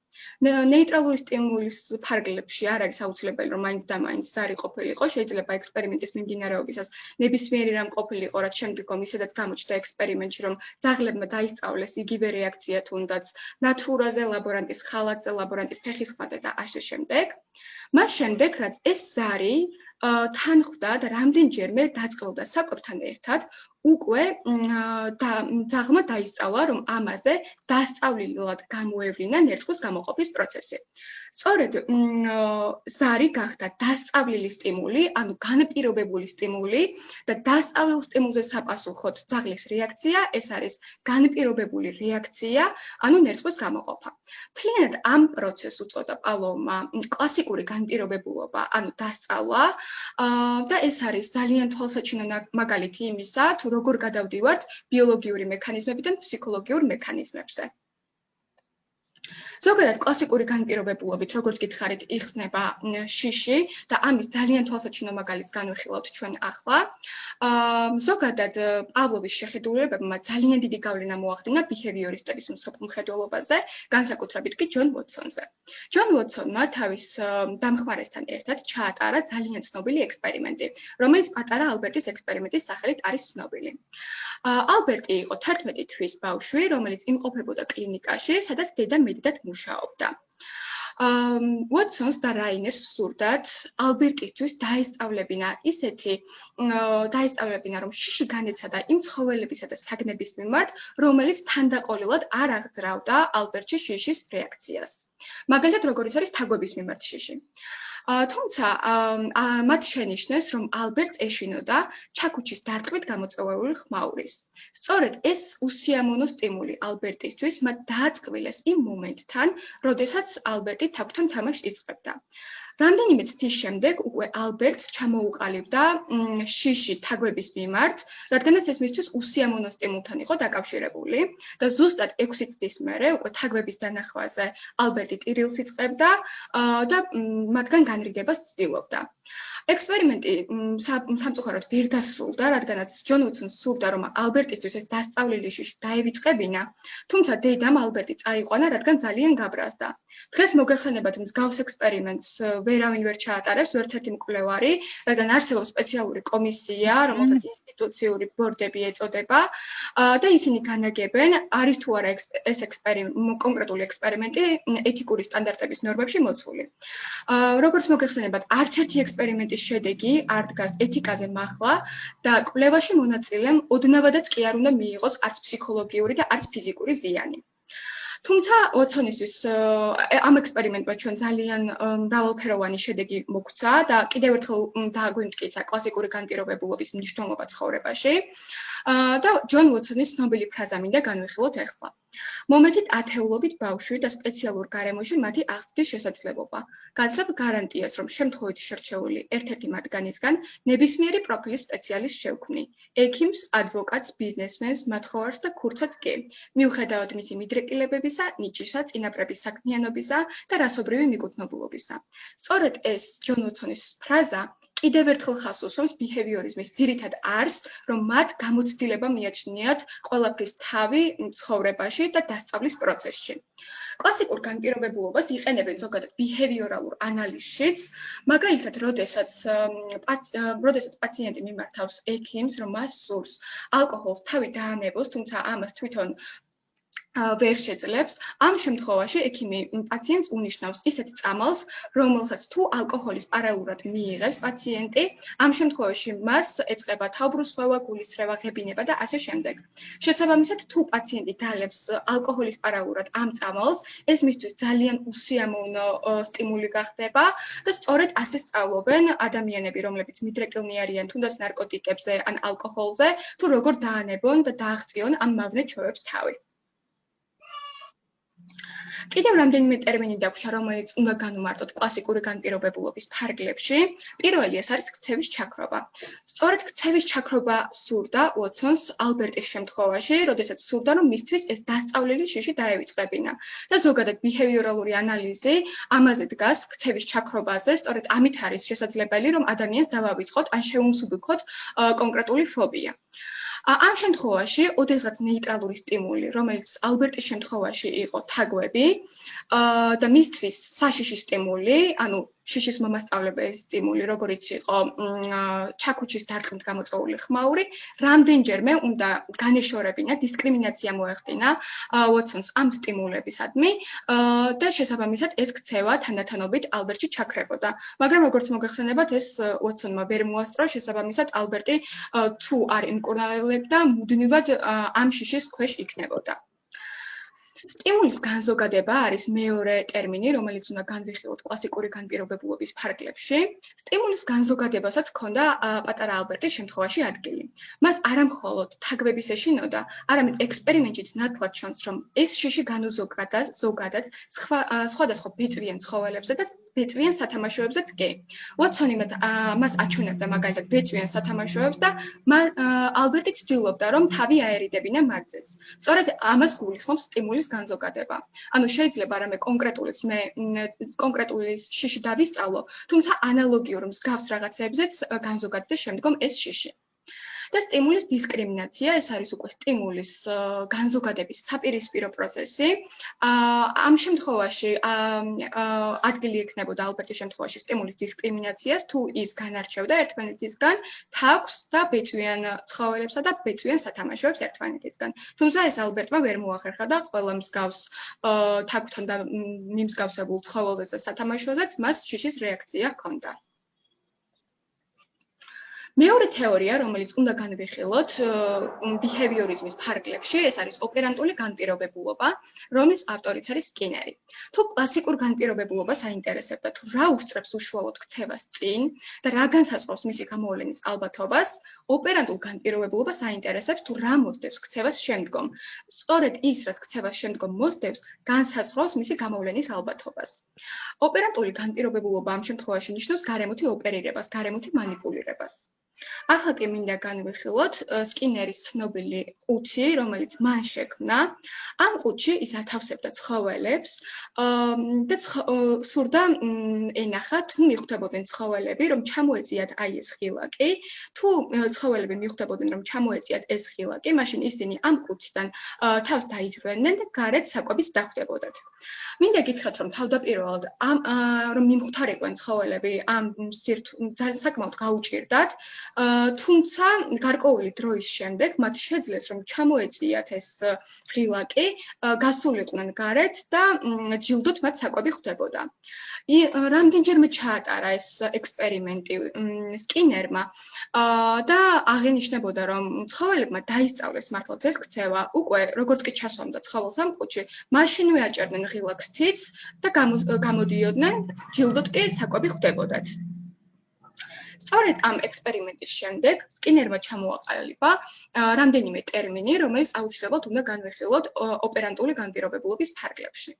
ნეიტრალური სტიმულის ფარგლებში არ არის აუცილებელი რომ მაინც და მაინც ზარი ყოფილიყო, შეიძლება ექსპერიმენტის მიმდინარეობისას ნებისმიერი რამ ყოფილიყო, რაც შემდგომ ისედაც გამოჩნდა ექსპერიმენტში, რომ ზაღლებმა დაისწავლეს იგივე რეაქცია თუნდაც ნატურაზე, ლაბორანტის ხალატზე, ლაბორანტის ფეხის ხმაზე და ასე შემდეგ. მას შემდეგ, რაც ეს ზარი თან ხვდა და რამდენჯერმე დაწყებდა საკვებთან ერთად, უკვე ძაღმა დაისწავლა რომ ამაზე დასწავლილად გამოევლინა ნერწყვის გამოყოფის პროცესი. სწორედ ზარი გახდა დასწავლილი სტიმული, ანუ განპირობებული სტიმული და დასწავლილ სტიმულზე საპასუხოდ ძაღლის რეაქცია, ეს არის განპირობებული რეაქცია, ანუ ნერწყვის გამოყოფა. თლიანად ამ პროცესს უწოდა პალომა კლასიკური განპირობებულობა, ანუ დასწავლა და ეს არის ძალიან თვალსაჩინო მაგალითი იმისა, თუ როგორ გადავდივართ ბიოლოგიური მექანიზმებიდან ფსიქოლოგიურ მექანიზმებზე. ზოგადად კლასიკური განპირობებულობით, როგორც გითხარით, იხსნება შიში და ამის ძალიან თვალსაჩინო მაგალითს განვიხილავთ ჩვენ ახლა. აა ზოგადად პავლოვის შეხედულებებმა ძალიან დიდი გავლენა მოახდინა ბიჰევიორისტების მსოფლმხედველობაზე, განსაკუთრებით კი ჯონ ვოტსონზე. ჯონ ვოტსონმა თავის დამხმარესთან ერთად ჩაატარა ძალიან ცნობილი ექსპერიმენტი, რომელიც პატარა ალბერტის ექსპერიმენტის სახელით არის ცნობილი. აა ალბერტი იყო 11 თვის ბავშვი, რომელიც იმყოფებოდა კლინიკაში, სადაც დედა მედიდად მუშაობდა. ამ ვოტსონს და რაინერს სურდათ ალბერტისთვის დაესწავლებინა ისეთი დაესწავლებინა რომ შიში განეცადა იმ ცხოველებისა და საგნების მიმართ რომელიც თანდაყოლილად არ აღძრავდა ალბერტში შიშის რეაქციას. მაგალითად როგორიც არის თაგვების მიმართ შიში თუმცა მათ შენიშნეს, რომ ალბერტს ეშინოდა ჩაკუჩის დარტყმით გამოწვეული ხმაურის. სწორედ ეს უსიამოვნო სტიმული ალბერტისთვის მათ დააწყვილეს იმ მომენტთან, როდესაც ალბერტი თაფთან თამაშს იწყებდა. რამდენიმე წლის შემდეგ უკვე ალბერტს ჩამოუყალიბდა შიში თაგვების მიმართ, რადგანაც ეს მისთვის უსიამოვნო სტიმულთან იყო დაკავშირებული და ზუსტად 6 წლის მერე უკვე თაგვების დანახვაზე ალბერტი ტირილს იწყებდა და მათგან განრიდებას ცდილობდა. ექსპერიმენტი სამწუხაროდ ვერ დასრულდა, რადგანაც ჯონ უცონს სურდა, რომ ალბერტისთვის ეს დასწავლილი შიში დაევიწყებინა, თუმცა დედამ ალბერტი წაიყვანა, რადგან ძალიან გაბრაზდა. დღეს მოგეხსენებათ მსგავს ექსპერიმენტს ვერავინ ვერ ჩაატარებს, ვერც ერთი მკვლევარი, რადგან არსებობს სპეციალური კომისია, რომელსაც ინსტიტუციური ბორდები ეწოდება და ისინი განაგებენ, არის თუ არა ეს ექსპერიმენტი, კონკრეტული ექსპერიმენტი ეთიკური სტანდარტების ნორმებში მოცული. როგორც მოგეხსენებათ, არც ერთი ექსპერიმენტის შედეგი არ დგას ეთიკაზე מחლა და კვლევაში მონაწილემ ოდნავადაც კი არ უნდა მიიღოს არც ფსიქოლოგიური და არც ფიზიკური ზიანი. თუმცა ოცონისთვის ამ ექსპერიმენტმა ჩვენ ძალიან მრავალფეროვანი შედეგი მოგცა და კიდევ ერთხელ დააგვიმტკიცა კლასიკური განპირობებულობის მნიშვნელობა ცხოვრებაში. და ჯონ ვოტსონის ცნობილი ფრაზა მინდა განვიხილოთ ახლა. მომეცით ათეულობით ბავშვი და სპეციალურ გარემოში მათი აღზრდის შესაძლებლობა. გაცნობ გარანტიას, რომ შემთხვევით შერჩეული ერთ-ერთი მათგანისგან ნებისმიერი პროფილის სპეციალისტ შევქმნი. ექიმს, ადვოკატს, ბიზნესმენს, მათხოვარს და ქურცაც კი. მიუხედავად მისი მიდრეკილებებისა, ნიჭისა, წინაპრების საქმიანობისა და რასობრივი მიკუთვნებულობისა. სწორედ ეს ჯონ ვოტსონის ფრაზა კიდევ ერთხელ ხას უსვამს ბიჰევიორიზმის ძირითად არს, რომ მათ გამოცდილება მიაჩნიათ ყველაფრის თავი ცხოვრებაში და დასწავლის პროცესში. კლასიკურ განპირობებულობას იყენებენ ზოგადად ბიჰევიორალურ ანალიზშიც, მაგალითად, როდესაც როდესაც პაციენტი მიმართავს ექიმს, რომ მას სურს ალკოჰოლს თავი დაანებოს, თუმცა ამას თვითონ ვერ შეძლებს. ამ შემთხვევაში ექიმი პაციენტს უნიშნავს ისეთ წამალს, რომელსაც თუ ალკოჰოლის პარალელურად მიიღებს პაციენტი, ამ შემთხვევაში მას ეწყება თავბრუსხვევა, გულისრევა, ღებინება და ასე შემდეგ. შესაბამისად, თუ პაციენტი დალევს ალკოჰოლის პარალელურად ამ წამალს, ეს მისთვის ძალიან უსიამოვნო სტიმული გახდება და სწორედ ასე სწავლობენ ადამიანები, რომლებიც მიდრეკილნი არიან თუნდაც ნარკოტიკებზე ან ალკოჰოლზე, თუ როგორ დაანებონ და დააღწიონ ამ მავნე ჩვევებს თავი. კიდევ რამდენიმე ტერმინი დაგვრჩა, რომელიც უნდა განვმარტოთ კლასიკური განპირობებულობის ფარგლებში. პირველი ეს არის ქცევის ჩაქრობა. სწორედ ქცევის ჩაქრობა სურდა უოტსონს ალბერტის შემთხვევაში, როდესაც სურდა, რომ მისთვის ეს დასწავლილი შიში დაევიწყებინა. და ზოგადად ბიჰევიორალური ანალიზი ამაზე დგას ქცევის ჩაქრობაზე, სწორედ ამით არის შესაძლებელი, რომ ადამიანს დავავიწყოთ ან შევუმსუბუქოთ კონკრეტული ფობია. ამ შემთხვევაში, ოდესღაც ნეიტრალური სტიმული, რომელიც ალბერტის შემთხვევაში იყო თაგვები, და მისთვის საშიში სტიმული, ანუ შიშის მომასწავლებელი სტიმული, როგორიც იყო ჩაქუჩის დარტყმით გამოწვეული ხმაური, რამდენჯერმე უნდა განეშორებინა, დისკრიმინაცია მოეხდინა ვოტსონს ამ სტიმულებისადმი და შესაბამისად ეს ქცევა თანდათანობით ალბერტში ჩაქრებოდა. მაგრამ როგორც მოგეხსენებათ, ეს ვოტსონმა ვერ მოასწრო, შესაბამისად ალბერტი თუ არ იმკურნალებდა, მუდმივად ამ შიშის ქვეშ იქნებოდა. სტიმულის განზოგადება არის მეორე ტერმინი, რომელიც უნდა განვიხილოთ კლასიკური განპირობებულობის ფარგლებში. სტიმულის განზოგადებასაც ჰქონდა პატარა ალბერტის შემთხვევაში ადგილი. მას არამხოლოდ თაგვების ეშინოდა, არამედ ექსპერიმენტშიც ნათლად ჩანს, რომ ეს შიში განუზოგადა ზოგადად სხვა სხვადასხვა ბეწვიან ცხოველებზე და ბეწვიან სათამაშოებზეც კი. ვატსონი მას აჩვენებდა მაგალითად ბეწვიან სათამაშოებს და ალბერტი ცდილობდა, რომ თავი აერიდებინა მათზეც. სწორედ ამას გულისხმობს სტიმულის განზოგადება. ანუ შეიძლება რამე კონკრეტულის მე კონკრეტული შიში დავისწავლო, თუმცა ანალოგიურ მსგავს რაღაცებზეც განზოგადდეს შემდგომ ეს შიში. და სტიმულის დისკრიმინაცია, ეს არის უკვე სტიმულის განზოგადების საპირისპირო პროცესი. ამ შემთხვევაში ადგილი ექნებოდა ალბერტის შემთხვევაში სტიმულის დისკრიმინაციას, თუ ის განარჩევდა ერთმანეთისგან თაგვს და ბეწვიან ცხოველებსა და ბეწვიან სათამაშოებს ერთმანეთისგან. თუმცა ეს ალბერტმა ვერ მოახერხა და ყველა მსგავს თაგვთან და მიმსგავსებულ ცხოველზე და სათამაშოზე მას შიშის რეაქცია ჰქონდა. მეორე თეორია, რომელიც უნდა განვიხილოთ behaviourism-ის ფარგლებში, ეს არის ოპერანტული განპირობებულობა, რომლის ავტორიც არის სკინერი. თუ კლასიკურ განპირობებულობას აინტერესებდა, თუ რა უსწრებს უშუალოდ ქცევას წინ და რა განსაზღვრავს მისი გამოვლენის ალბათობას, ოპერანტულ განპირობებულობას აინტერესებს, თუ რა მოსდევს ქცევას შემდგომ. სწორედ ის, რაც ქცევას შემდგომ მოსდევს, განსაზღვრავს მისი გამოვლენის ალბათობას. ოპერანტული განპირობებულობა ამ შემთხვევაში ნიშნავს გარემოთი ოპერირებას, გარემოთი მანიპულირებას. ახლა კი მინდა განვიხილოთ სკინერის ცნობილი ყუთი, რომელიც მან შექმნა. ამ ყუთში ის ათავსებდა ცხოველებს და სურდა ენახა თუ მიხვდებოდნენ ცხოველები, რომ ჩამოეწიათ აი ეს ღილაკი. თუ ცხოველები მიხვდებოდნენ, რომ ჩამოეწიათ ეს ღილაკი, მაშინ ისინი ამ ყუთიდან თავს დაიძვენენ და გარეთ საკვებით დახვდებოდათ. მინდა გითხრათ, რომ თავდაპირველად ამ რომ მიმხვდარიყვენ ცხოველები ამ სირთ ძალიან საკმაოდ გაუჭirdათ, თუმცა გარკვეული დროის შემდეგ მათ შეძლეს რომ ჩამოეწიათ ეს ღილაკი, გასულიყვნენ გარეთ და ჯილდოთ მათ საკვები ხვდებოდა. ი რამდენჯერმე ჩაატარა ეს ექსპერიმენტი სკინერმა და აღინიშნებოდა რომ ცხოველებმა დაისწავლეს მართლაც ეს ქცევა უკვე როგორც კი ჩასვამდა ცხოველს ამ ყუთში მაშინვე აჭერდნენ ღილაკს თიც და გამოდიოდნენ ჯილდოთ კი საკვები ხვდებოდათ სწორედ ამ ექსპერიმენტის შემდეგ სკინერმა ჩამოაყალიბა რამდენიმე ტერმინი, რომელიც აუცილებლად უნდა განვიხილოთ ოპერანტული განპირობებულობის ფარგლებში.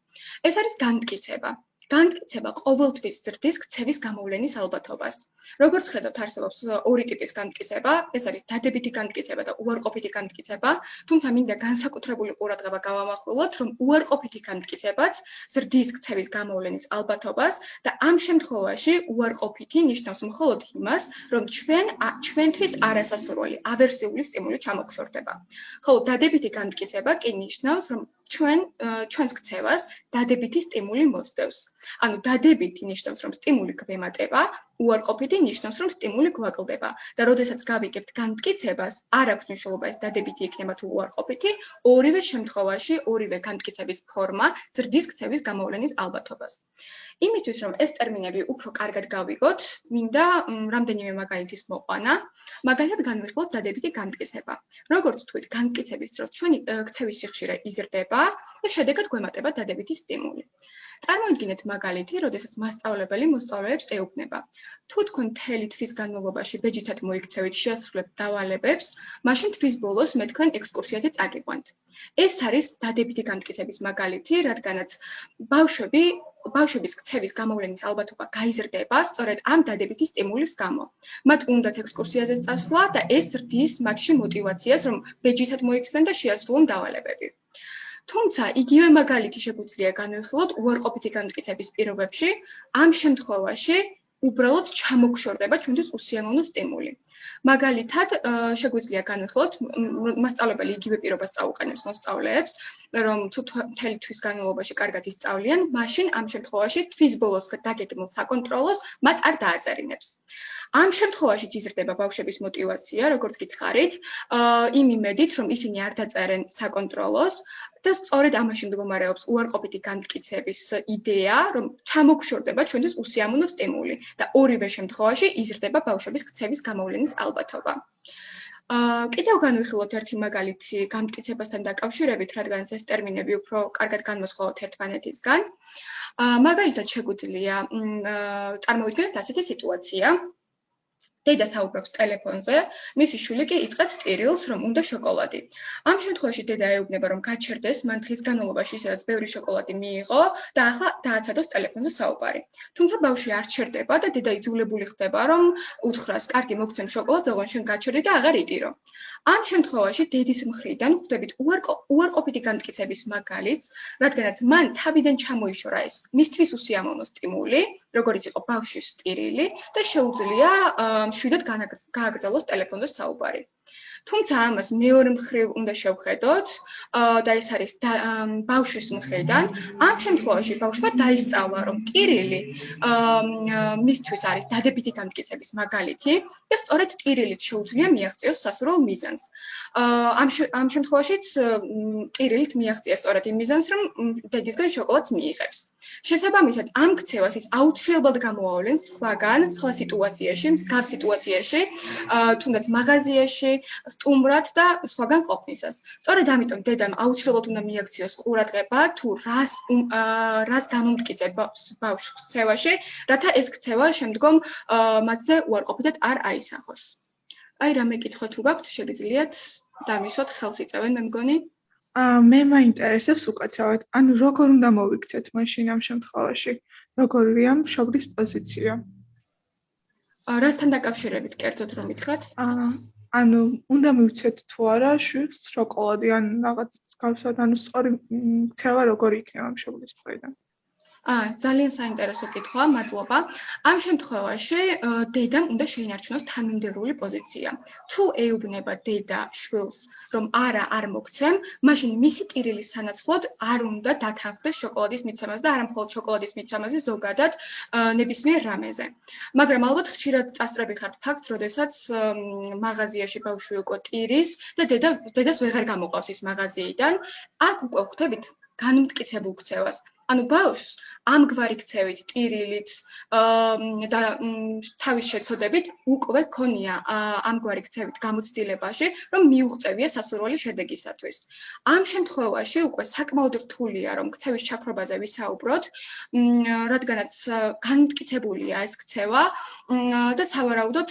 ეს არის განმტკიცება. განმტკიცება ყოველთვის ზრდის ქცევის გამოვლენის ალბათობას. როგორც ხედავთ, არსებობს ორი ტიპის განმტკიცება, ეს არის დადებითი განმტკიცება და უარყოფითი განმტკიცება, თუმცა მინდა განსაკუთრებული ყურადღება გავამახვილოთ, რომ უარყოფითი განმტკიცებაც ზრდის ქცევის გამოვლენის ალბათობას და ამ შემთხვევაში უარყოფითი ნიშნავს მხოლოდ იმას, რომ ჩვენ ჩვენთვის არასასურველი ავერსიული სტიმული ჩამოგშორდება. ხოლო დადებითი განმტკიცება კი ნიშნავს, რომ ჩვენ ჩვენს ქცევას დადებითი სტიმული მოსდევს. ანუ დადებითი ნიშნავს, რომ სტიმული გვემატება, უარყოფითი ნიშნავს, რომ სტიმული გვაკლდება. და როდესაც გავიგებთ განმტკიცებას, არ აქვს მნიშვნელობა ეს დადებითი იქნება თუ უარყოფითი, ორივე შემთხვევაში ორივე განმტკიცების ფორმა ზრდის ქცევის გამოვლენის ალბათობას. იმისთვის რომ ეს ტერმინები უფრო კარგად გავიგოთ, მინდა რამდენიმე მაგალითის მოყვანა. მაგალითად განვიხილოთ დადებითი განმტკიცება. როგორც თქვით, განმტკიცების დროს ჩვენი ქცევის სიხშირე იზრდება და შედეგად გვემატება დადებითი სტიმული. წარმოიდგინეთ მაგალითი, როდესაც მასწავლებელი მოსწავლეებს ეუბნება: თუ თქვენ მთელი თვის განმავლობაში ბეჯითად მოიქცევით, შეასრულებთ დავალებებს, მაშინ თვის ბოლოს მე თქვენ ექსკურსიაზე წაგიყვანთ. ეს არის დადებითი გამტკიცების მაგალითი, რადგანაც ბავშვები ბავშვების ქცევის გამოვლენის ალბათობა გაიზრდება სწორედ ამ დადებითი სტიმულის გამო. მათ უნდათ ექსკურსიაზე წასვლა და ეს რდის მათში мотиваციას, რომ ბეჯითად მოიქცნენ და შეასრულონ დავალებები. თუმცა იგივე მაგალითი შეგვიძლია განვიხილოთ უარყოფითი განმტკიცების პირობებში, ამ შემთხვევაში უბრალოდ ჩამოგშორდება ჩვენთვის უსიამოვნო სტიმული. მაგალითად, შეგვიძლია განვიხილოთ, მასწავლებელი იგივე პირობას წაუყენებს მოსწავლეებს, რომ თუ მთელი თვის განმავლობაში კარგად ისწავლიან, მაშინ ამ შემთხვევაში თვის ბოლოს დაგეგმილ საკონტროლოს მათ არ დააწერინებს. ამ შემთხვევაშიც იზრდება ბავშვების мотиваცია, როგორც გითხარით, იმ იმედით, რომ ისინი არ დაწერენ საკონტროლოს, და სწორედ ამაში მდგომარეობს უარყოფითი განმტკიცების იდეა, რომ ჩამოგშორდება ჩვენთვის უსიამოვნო სტიმული და ორივე შემთხვევაში იზრდება ბავშვების ქცევის გამოვლენის ალბათობა. აა კიდევ განვიხილოთ ერთი მაგალითი განმტკიცებასთან დაკავშირებით, რადგან ეს ტერმინები უფრო კარგად განმოსხოვოთ ერთმანეთისგან. აა მაგალითად შეგვიძლია წარმოვიდგინოთ ასეთი სიტუაცია. დედა საუბრობს ტელეფონზე, მისი შვილი კი იწყებს ტირილს, რომ უნდა შოკოლადი. ამ შემთხვევაში დედა ეუბნება, რომ გაჩერდეს, მან დღის განმავლობაში ისედაც ბევრი შოკოლადი მიიღო და ახლა დააცადოს ტელეფონზე საუბარი. თუმცა ბავშვი არ ჩერდება და დედა იძულებული ხდება, რომ უთხრას, კარგი, მოგცემ შოკოლადს, ოღონდ შენ გაჩერდი და აღარ იტირო. ამ შემთხვევაში დედის მხრიდან ხვდებით უარყოფითი განმტკიცების მაგალითს, რადგანაც მან თავიდან ჩამოიშორა ეს მისთვის უსიამოვნო სტიმული, როგორც იყო ბავშვის სტირილი და შეუძლია შვიდად გააგრძელოს ტელეფონზე საუბარი. თუმცა ამას მეორე მხრივ უნდა შევხედოთ და ეს არის ბავშვის მხრიდან. ამ შემთხვევაში ბავშვმა დაისწავლა, რომ ტირილი მისთვის არის დადებითი განმტკიცების მაგალითი და სწორედ ტირილით შეუძლია მიაღწიოს სასურველ მიზანს. ამ ამ შემთხვევაშიც ტირილით მიაღწია სწორედ იმ მიზანს, რომ დედისგან შოკოლადს მიიღებს. შესაბამისად, ამ ქცევას ის აუცილებლად გამოავლენს სხვაგან, სხვა სიტუაციაში, მსგავს სიტუაციაში, თუნდაც მაღაზიაში, სტუმრად და სხვაგან ყოფნისას. სწორედ ამიტომ დედამ აუცილებლად უნდა მიაქციოს ყურადღება თუ რას რას განუმტკიცებს ბავშვს ქცევაში, რათა ეს ქცევა შემდგომ მათზე უარყოფითად არ აისახოს. აი რა მეკითხვა თუ გაქვთ, შეგიძლიათ დამისვათ ხელს იწევენ მე მგონი. აა მე მაინტერესებს უკაცრავად, ანუ როგორ უნდა მოვიქცეთ მაშინ ამ შემთხვევაში? როგორია მშობლის პოზიცია? აა რასთან დაკავშირებით კერძოდ რომ ითხრათ? აა ანუ უნდა მივცეთ თუ არა შვილს შოკოლადი ან რაღაც მსგავსად ანუ სწორი ქცევა როგორი იქნება მშობლის მხრიდან აა ძალიან საინტერესო კითხვა, მადლობა. ამ შემთხვევაში დედამ უნდა შეინარჩუნოს თანმიმდევრული პოზიცია. თუ ეუბნება დედა შვილს, რომ არა, არ მოგცემ, მაშინ მისი ტირილის სანაცვლოდ არ უნდა დათანხმდეს შოკოლადის მიცემას და არა მხოლოდ შოკოლადის მიცემაზე, ზოგადად ნებისმიერ რამეზე. მაგრამ ალბათ ხშირად წასწრები ხართ ფაქტს, როდესაც მაღაზიაში ბავშვი უკვე ტირის და დედა დედას ვეღარ გამოყავს ის მაღაზიიდან, აქ უკვე ხვდებით განმტკიცებულ ქცევას. ანუ ბავშვს ამგვარი ქცევით, ტირილით და თავის შეცოდებით უკვე ქონია ამგვარი ქცევით გამოცდილებაში, რომ მიუღწევია სასურველი შედეგისათვის. ამ შემთხვევაში უკვე საკმაოდ რთულია, რომ ქცევის ჩაქრობაზე ვისაუბროთ, რადგანაც განმტკიცებულია ეს ქცევა და სავარაუდოდ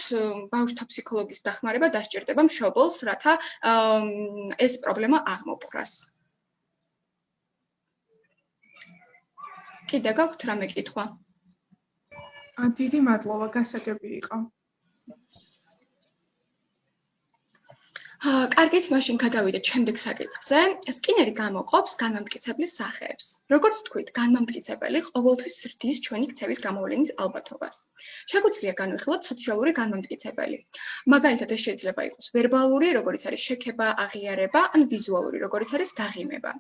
ბავშვთა ფსიქოლოგის დახმარება დასჭირდება მშობელს, რათა ეს პრობლემა აღმოფხვრას. კიდე გაქვთ რამე კითხვა? დიდი მადლობა, გასაგები იყო. კარგით, მაშინ გადავიდეთ შემდეგ საკითხზე. სკინერი გამოყოფს განმამტკიცებლის სახეებს. როგორც თქვით, განმამტკიცებელი ყოველთვის ზრდის ჩვენი ქცევის გამოვლენის ალბათობას. შეგვიძლია განვიხილოთ სოციალური განმამტკიცებელი. მაგალითად, ეს შეიძლება იყოს ვერბალური, როგორც არის შექება, აღიარება, ან ვიზუალური, როგორც არის გაღიმება.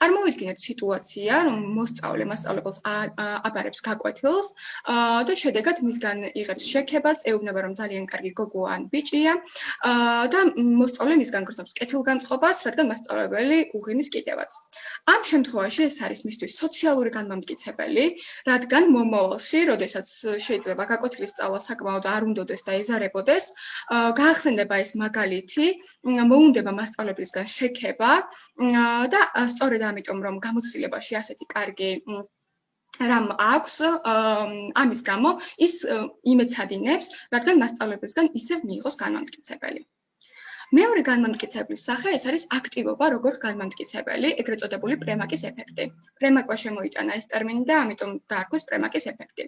წარმოვიდგინოთ სიტუაცია, რომ მოსწავლე მასწავლებელს აბარებს გაკვეთილს და შედეგად მისგან იღებს შექებას, ეუბნება, რომ ძალიან კარგი გოგო ან ბიჭია და მოსწავლე მოსწავლე მისგან გრძნობს კეთილგანწყობას, რადგან მასწავლებელი უღინის კიდევაც. ამ შემთხვევაში ეს არის მისთვის სოციალური განმამტკიცებელი, რადგან მომავალში, როდესაც შეიძლება გაკვეთილის სწავლა საკმაოდ არ უნდოდეს და ეზარებოდეს, გაახსენდება ეს მაგალითი, მოუნდება მასწავლებლისგან შექება და სწორედ ამიტომ რომ გამოცდილებაში ასეთი კარგი რამ აქვს ამის გამო ის იმეცადინებს, რადგან მასწავლებლისგან ისევ მიიღოს განმამტკიცებელი. მეორე განმამტკიცებლის სახე ეს არის აქტივობა როგორც განმამტკიცებელი, ეგრეთ წოდებული პრემაკის ეფექტი. პრემაკვა შემოიტანა ეს ტერმინი და ამიტომ დაარქვეს პრემაკის ეფექტი.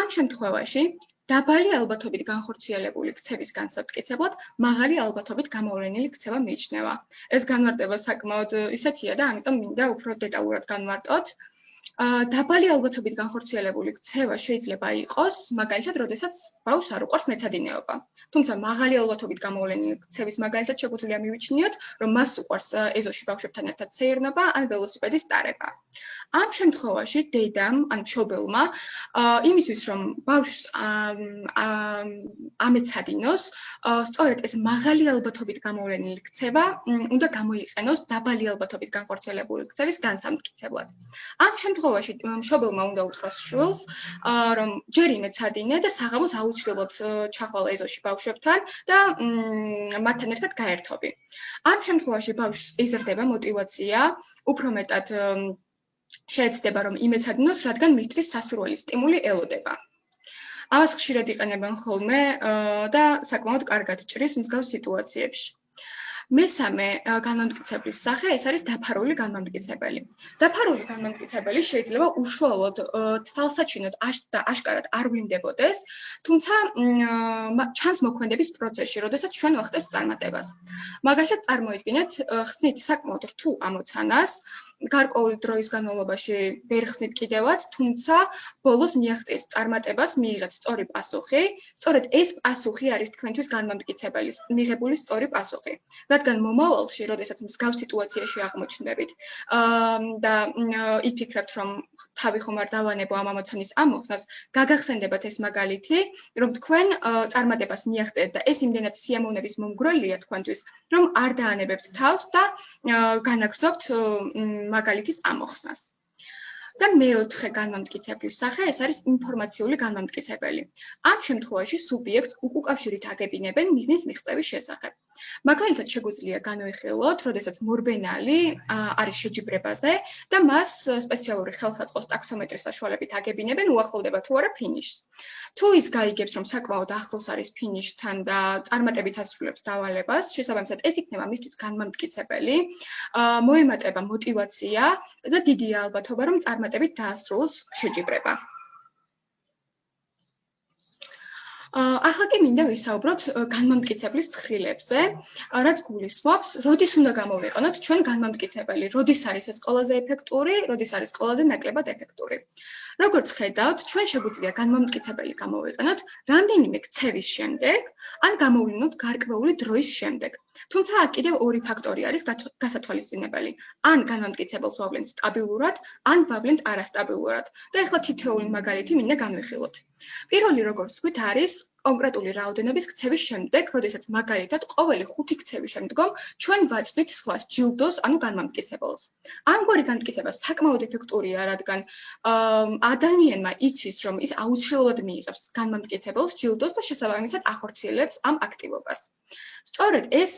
ამ შემთხვევაში დაბალი ალბათობით განხორციელებული ქცევის განსამტკიცებლად მაღალი ალბათობით გამოვლენილი ქცევა მიიჩნევა. ეს განმარტება საკმაოდ ისეთია და ამიტომ მინდა უფრო დეტალურად განმარტოთ. დაბალი ალბათობით განხორციელებული ქცევა შეიძლება იყოს, მაგალითად, როდესაც ბავშვს არ უყვარს მეცადინეობა. თუმცა მაღალი ალბათობით გამოვლენილი ქცევის მაგალითად შეგვიძლია მივიჩნიოთ, რომ მას უყვარს ეზოში ბავშვებთან ერთად სეირნობა ან ველოსიპედის ტარება. ამ შემთხვევაში დედამ ან მშობელმა იმისთვის რომ ბავშვს ამეცადინოს, სწორედ ეს მაღალი ალბათობით გამოვლენილი ქცევა უნდა გამოიყენოს დაბალი ალბათობით განხორციელებული ქცევის განსამტკიცებლად. ამ შემთხვევაში შემთხვევაში მშობელმა უნდა უთხრას შვილს, რომ ჯერიმე ცადინე და საღამოს აუცილებლად ჩახვალა ეზოში ბავშვებთან და მათთან ერთად გაერთობი. ამ შემთხვევაში ბავშვს იზრდება мотиваცია, უფრო მეტად შეეცდება რომ იმეცადინოს, რადგან მისთვის სასურველი სტიმული ელოდება. ამას ხშირად იყენებენ ხოლმე და საკმაოდ კარგად ჭრის მსგავს სიტუაციებში. მესამე განმტკიცებლის სახე ეს არის დაფარული განმტკიცებელი. დაფარული განმტკიცებელი შეიძლება უშუალოდ თვალსაჩინოდ და აშკარად არ ვლინდებოდეს, თუმცა ჩანს მოქმედების პროცესში, როდესაც ჩვენ ვახტებთ წარმატებას. მაგალითად, წარმოიდგინეთ ხსნით საკმაოდ რთულ ამოცანას, გარკვეული დროის განმავლობაში ვერ ხსნით კიდევაც, თუმცა ბოლოს მიაღწიეთ წარმატებას, მიიღეთ სწორი პასუხი. სწორედ ეს პასუხი არის თქვენთვის განმამტკიცებელი, მიღებული სწორი პასუხი. რადგან მომავალში, როდესაც მსგავს სიტუაციაში აღმოჩნდებით, აა და იფიქრებთ, რომ თავი ხომ არ დავანებო ამ ამოცანის ამოხსნას, გაგახსენდებათ ეს მაგალითი, რომ თქვენ წარმატებას მიაღწიეთ და ეს იმდენად სიამოვნების მომგვრელია თქვენთვის, რომ არ დაანებებთ თავს და განაგრძობთ მაგალითის ამოხსნას. და მეოთხე განმამტკიცებლის სახე ეს არის ინფორმაციული განმამტკიცებელი. ამ შემთხვევაში სუბიექტს უკავშირით აგებინებენ მიზნის მიღწევის შესახებ. მაგალითად შეგვიძლია განვიხილოთ, როდესაც მორბენალი არის შეჯიბრებაზე და მას სპეციალური ხელსაწყოს ტაქსომეტრის საშუალებით აგებინებენ უახლოვდება თუ არა ფინიშს. თუ ის გაიგებს, რომ საკმაოდ ახლოს არის ფინიშთან და წარმატებით ასრულებს დავალებას, შესაბამისად ეს იქნება მისთვის განმამტკიცებელი. მოემატება мотивация და დიდია ალბათობა, რომ წარ წარმატებით დაასრულოს შეჯიბრება. ახლა კი მინდა ვისაუბროთ განმამტკიცებლის ცხრილებზე, რაც გულისხმობს, როდის უნდა გამოვიყენოთ ჩვენ განმამტკიცებელი, როდის არის ეს ყველაზე ეფექტური, როდის არის ყველაზე ნაკლებად ეფექტური. როგორც ხედავთ, ჩვენ შეგვიძლია განმამტკიცებელი გამოვიყენოთ რამდენიმე ქცევის შემდეგ, ან გამოვლინოთ გარკვეული დროის შემდეგ. თუმცა აქ კიდევ ორი ფაქტორი არის გასათვალისწინებელი. ან განმამტკიცებელს ვავლენთ სტაბილურად, ან ვავლენთ არასტაბილურად. და ახლა თითოეული მაგალითი მინდა განვიხილოთ. პირველი როგორც თქვით არის კონკრეტული რაოდენობის ქცევის შემდეგ, როდესაც მაგალითად ყოველი 5 ქცევის შემდგომ ჩვენ ვაწვით სხვა ჯილდოს, ანუ განმამტკიცებელს. ამგვარი განმტკიცება საკმაოდ ეფექტურია, რადგან ადამიანმა იცის, რომ ის აუცილებლად მიიღებს განმამტკიცებელს ჯილდოს და შესაბამისად ახორციელებს ამ აქტივობას. სწორედ ეს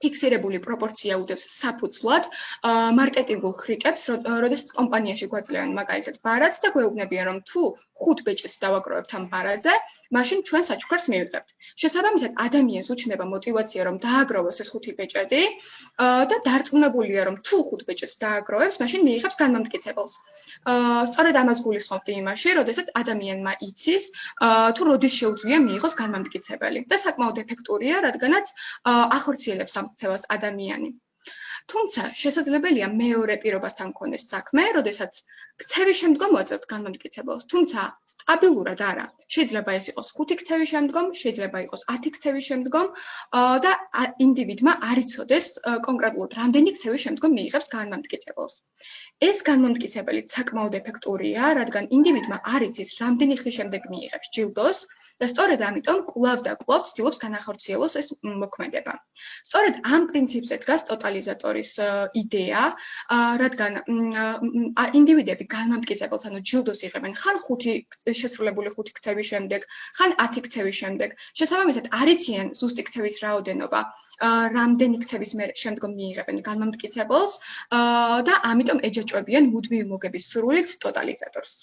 ფიქსირებული პროპორცია უდევს საფუძვლად მარკეტინგულ ხრიკებს, როდესაც კომპანიაში გვაძლევენ მაგალითად ბარათს და გვეუბნებიან, რომ თუ ხუთ ბეჭედს დავაგროვებთ ამ ბარათზე, მაშინ ჩვენ საჩუქარს მივიღებთ. შესაბამისად, ადამიანს უჩნდება мотиваცია, რომ დააგროვოს ეს ხუთი ბეჭედი და დარწმუნებულია, რომ თუ ხუთ ბეჭედს დააგროვებს, მაშინ მიიღებს განმამტკიცებელს. სწორედ ამას გულისხმობდი იმაში, როდესაც ადამიანმა იცის, თუ როდის შეუძლია მიიღოს განმამტკიცებელი და საკმაოდ ეფექტურია, რადგანაც ახორციელებს ამ ქცევას ადამიანი. თუმცა შესაძლებელია მეორე პირობასთან მქონდეს საქმე, როდესაც ქცევის შემდგომ ვაძლევთ განმტკიცებელს, თუმცა სტაბილურად არა. შეიძლება ეს იყოს 5 ქცევის შემდგომ, შეიძლება იყოს 10 ქცევის შემდგომ და ინდივიდმა არ იცოდეს კონკრეტულად რამდენი ქცევის შემდგომ მიიღებს განმტკიცებელს. ეს განმტკიცებელი საკმაოდ ეფექტურია, რადგან ინდივიდმა არ იცის რამდენი ხნის შემდეგ მიიღებს ჯილდოს და სწორედ ამიტომ კლავ და კლავ ცდილობს განახორციელოს ეს მოქმედება. სწორედ ამ პრინციპზე დგას ტოტალიზატორის იდეა, რადგან ინდივიდები განმტკიცებელს, ანუ ჯილდოს იღებენ ხან 5 შესრულებული 5 ქცევის შემდეგ, ხან 10 ქცევის შემდეგ. შესაბამისად, არიციან ზუსტი ქცევის რაოდენობა, რამდენი ქცევის შემდგომ მიიღებენ განმტკიცებელს და ამიტომ ეჯაჭვებიან მუდმივი მოგების სრულით ტოტალიზატორს.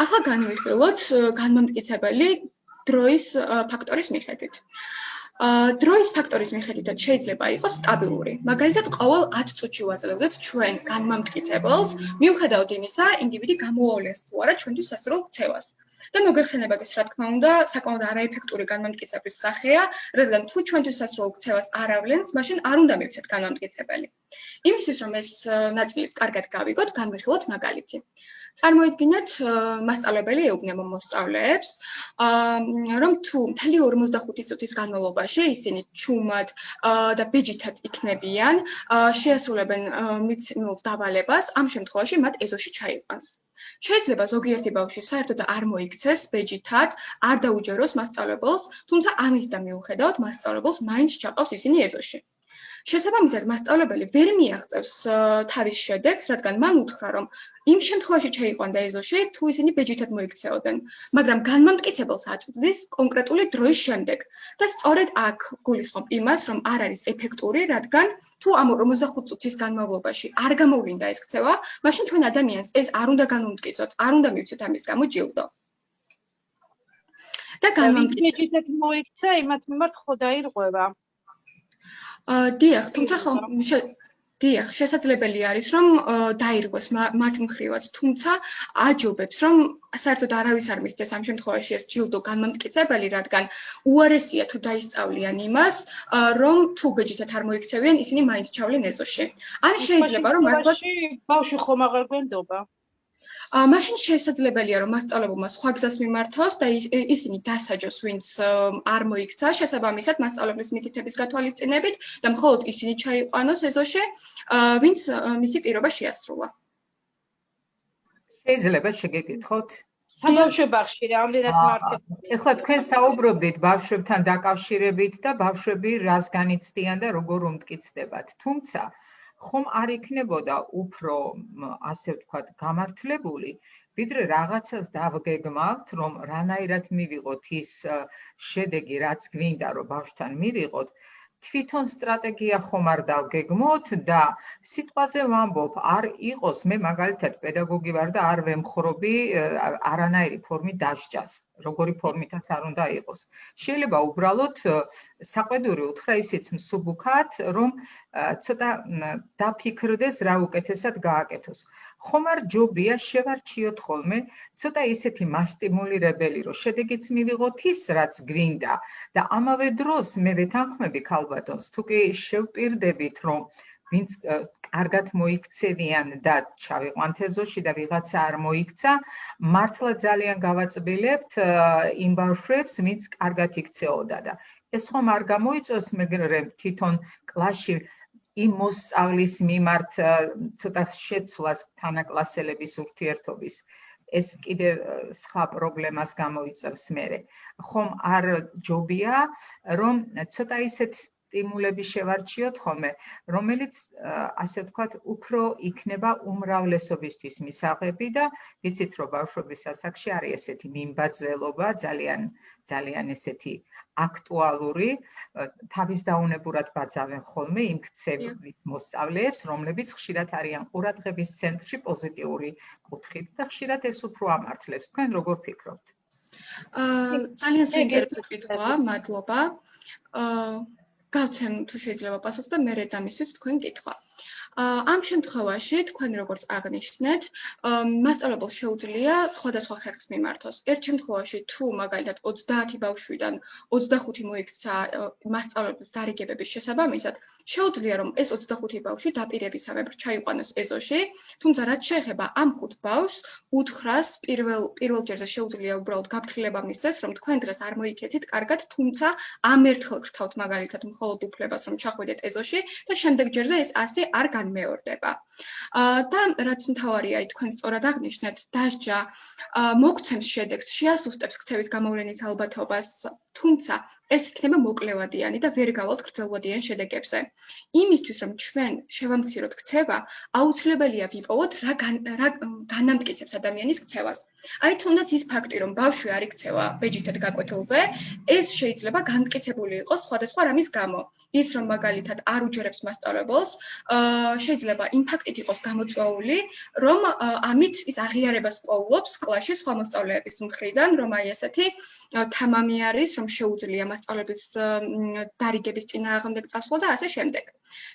ახლა განვიხილოთ განმტკიცებელი დროის ფაქტორის მიხედვით. დროის ფაქტორის მიხედვითაც შეიძლება იყოს სტაბილური. მაგალითად, ყოველ 10 წუთში ვაძლევდეთ ჩვენ განმამტკიცებელს, მიუხედავად იმისა, ინდივიდი გამოავლენს თუ არა ჩვენთვის სასურველ ქცევას. და მოგეხსენებათ ეს რა თქმა უნდა, საკმაოდ არაეფექტური განმამტკიცების სახეა, რადგან თუ ჩვენთვის სასურველ ქცევას არ ავლენს, მაშინ არ უნდა მივცეთ განმამტკიცებელი. იმისთვის რომ ეს ნაწილიც კარგად გავიგოთ, განვიხილოთ მაგალითი. წარმოიდგინეთ, მასწავლებელი ეუბნება მოსწავლეებს, რომ თუ მთელი 45 წუთის განმავლობაში ისინი ჩუმად და ბეჯითად იქნებიან, შეასრულებენ მიცნულ დავალებას, ამ შემთხვევაში მათ ეზოში ჩაიყვანს. შეიძლება ზოგიერთი ბავშვი საერთოდ არ მოიქცეს ბეჯითად, არ დაუჯეროს მასწავლებელს, თუმცა ამის და მიუხედავად მასწავლებელს მაინც ჩაყავს ისინი ეზოში. შესაბამისად, მასწავლებელი ვერ მიაღწევს თავის შედეგს, რადგან მან უთხრა, რომ იმ შემთხვევაში შეიყვანდა ეზოში, თუ ისინი ბეჯითად მოიქცეოდნენ, მაგრამ განმამტკიცებელს აწვდის კონკრეტული დროის შემდეგ. და სწორედ აქ გულისხმობ იმას, რომ არ არის ეფექტური, რადგან თუ ამ 45 წუთის განმავლობაში არ გამოვლინდა ეს ქცევა, მაშინ ჩვენ ადამიანს ეს არ უნდა განმამტკიცოთ, არ უნდა მივცეთ ამის გამო ჯილდო. და განმამტკიცებელს მოიქცა, იმათ მიმართ ხო დაირღვევა. დიახ, თუმცა ხომ დიახ, შესაძლებელი არის რომ დაირგვეს მათ მხრივაც, თუმცა აჯობებს რომ საერთოდ არავის არ მისცეს ამ შემთხვევაში ეს ჯილდო განმამტკიცებელი, რადგან უარესია თუ დაისწავლიან იმას, რომ თუ ბეჯითად არ მოიქცევიან, ისინი მაინც ჩავლენ ეზოში. ან შეიძლება რომ მართლაც ბავშვი ხომ აღარ გვენდობა? მაშინ შესაძლებელია რომ მასწავლებელმა სხვა გზას მიმართოს და ისინი დასაჯოს ვინც არ მოიქცა შესაბამისად მასწავლებლის მითითების გათვალისწინებით და მხოლოდ ისინი ჩაიყვანოს ეზოში ვინც მისი პირობა შეასრულა. შეიძლება შეგეკითხოთ? ბავშვებახში რამდენად მართებია ეხლა თქვენ საუბრობდით ბავშვებთან დაკავშირებით და ბავშვები რას განიცდიან და როგორ უმტკიცდებათ. თუმცა ხომ არ იქნებოდა უფრო ასე ვთქვათ გამართლებული? ვიდრე რაღაცას დავგეგმავთ რომ რანაირად მივიღოთ ის შედეგი რაც გვინდა რომ ბავშვთან მივიღოთ თვითონ სტრატეგია ხომ არ დავგეგმოთ და სიტყვაზე ვამბობ, არ იყოს მე მაგალითად პედაგოგი ვარ და არ ვემხრობი არანაირი ფორმით დასჯას, როგორი ფორმითაც არ უნდა იყოს. შეიძლება უბრალოდ საყვედური უთხრა ისიც მსუბუქად, რომ ცოტა დაფიქრდეს რა უკეთესად გააკეთოს. ხომ არ ჯობია შევარჩიოთ ხოლმე ცოტა ისეთი მასტიმულირებელი, რომ შედეგიც მივიღოთ ის, რაც გვინდა. და ამავე დროს მე ვეთანხმები ქალბატონს, თუ კი შევპირდებით, რომ ვინც კარგად მოიქცევიან და ჩავიყვანთ ეზოში და ვიღაცა არ მოიქცა, მართლა ძალიან გავაწბილებთ იმ ბავშვებს, ვინც კარგად იქცეოდა და ეს ხომ არ გამოიწვევს მეგრე თვითონ კლასში იმ მოსწავლის მიმართ ცოტა შეცვლას თანაკლასელების ურთიერთობის ეს კიდე სხვა პრობლემას გამოიწვევს მე. ხომ არ ჯობია რომ ცოტა ისეთ სტიმულები შევარჩიოთ ხოლმე, რომელიც ასე ვთქვათ, უფრო იქნება უმრავლესობისთვის მისაღები და იცით რომ ბავშვების ასაკში არის ესეთი მიმბაძველობა ძალიან ძალიან ესეთი აქტუალური თავის დაუნებურად ბაძავენ ხოლმე იმ ქცევით მოსწავლეებს, რომლებიც ხშირად არიან ყურადღების ცენტრში პოზიტიური კუთხით და ხშირად ეს უფრო ამართლებს. თქვენ როგორ ფიქრობთ? აა ძალიან საინტერესო კითხვაა, მადლობა. აა გავცემ თუ შეიძლება პასუხს და მე რედამისთვის თქვენ კითხვა. ამ შემთხვევაში თქვენ როგორც აღნიშნეთ, მასწავლებელს შეუძლია სხვადასხვა ხერხს მიმართოს. ერთ შემთხვევაში თუ მაგალითად 30 ბავშვიდან 25 მოიქცა მასწავლებლის დარიგებების შესაბამისად, შეუძლია რომ ეს 25 ბავშვი დაპირებისამებრ ჩაიყვანოს ეზოში, თუმცა რაც შეეხება ამ ხუთ ბავშვს, უთხრას პირველ პირველ ჯერზე შეუძლია უბრალოდ გაფრთხილება მისცეს, რომ თქვენ დღეს არ მოიქეცით კარგად, თუმცა ამ ერთხელ გრთავთ მაგალითად მხოლოდ უფლებას რომ ჩახვიდეთ ეზოში და შემდეგ ჯერზე ეს ასე არ გან მეორდება. აა და რაც მთავარია, თქვენ სწორად აღნიშნეთ, დასჯა მოგცემს შედეგს, შეასუსტებს ქცევის გამოვლენის ალბათობას, თუმცა ეს იქნება მოკლევადიანი და ვერ გავალთ გრძელვადიან შედეგებზე. იმისთვის რომ ჩვენ შევამციროთ ქცევა, აუცილებელია ვიპოვოთ რა რა განამტკიცებს ადამიანის ქცევას. აი თუნდაც ის ფაქტი, რომ ბავშვი არ იქცევა ბეჯითად გაკვეთილზე, ეს შეიძლება განმტკიცებული იყოს სხვადასხვა რამის გამო. ის რომ მაგალითად არ უჯერებს მასწავლებელს, აა შეიძლება იმ ფაქტით იყოს გამოწვეული, რომ ამით ის აღიარებას პოულობს კლასში სხვა მოსწავლეების მხრიდან, რომ აი ესეთი თამამი არის, რომ შეუძლია მასწავლებლის დარიგების წინააღმდეგ წასვლა და ასე შემდეგ.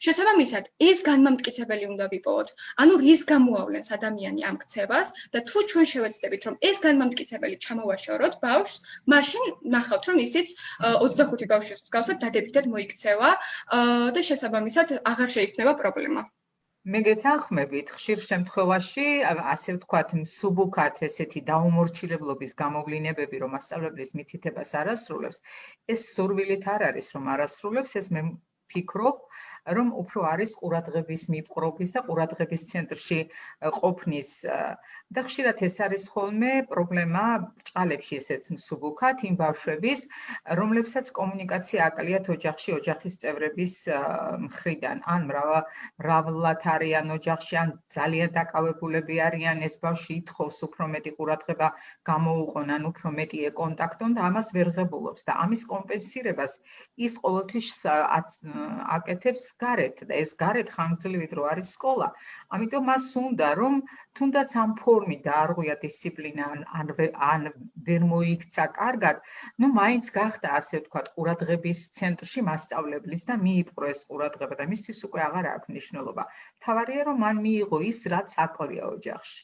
შესაბამისად, ეს განმამტკიცებელი უნდა ვიპოვოთ. ანუ რის გამოავლენს ადამიანი ამ ქცევას და თუ ჩვენ შევეცდებით, რომ ეს განმამტკიცებელი ჩამოვაშოროთ ბავშვს, მაშინ ნახავთ, რომ ისიც 25 ბავშვის მსგავსად დადებითად მოიქცევა და შესაბამისად აღარ შეიქმნება პრობლემა. მე გეთანხმებით, ხშირ შემთხვევაში, ასე ვთქვათ, მსუბუქად ესეთი დაუმორჩილებლობის გამოვლინებები, რომ მასშტაბების მითითებას არასრულებს, ეს სურვილით არ არის, რომ არასრულებს, ეს მე ფიქრობ, რომ უფრო არის ყურადღების მიპყრობის და ყურადღების ცენტრში ყოფნის და ხშირად ეს არის ხოლმე პრობლემა ჭალებში ესეც მსუბუქად იმ ბავშვების რომლებსაც კომუნიკაცია აკლიათ ოჯახში ოჯახის წევრების მხრიდან ან მრავლად არიან ოჯახში ან ძალიან დაკავებულები არიან ეს ბავშვი ითხოვს უფრო მეტი ყურადღება გამოუყონ ან უფრო მეტი ეკონტაქტონ და ამას ვერ ღებულობს და ამის კომპენსირებას ის ყოველთვის აკეთებს გარეთ და ეს გარეთ ხანგრძლივი დრო არის სკოლა. ამიტომ მას უნდა რომ თუნდაც ამ ფორმით დაარღვია დისციპლინა ან ან ვერ მოიქცა კარგად, ну მაინც გახდა ასე ვთქვათ ყურადღების ცენტრში მასწავლებლის და მიიპყრო ეს ყურადღება და მისთვის უკვე აღარ აქვს მნიშვნელობა. თავარია რომ მან მიიღო ის რაც აკლია ოჯახში.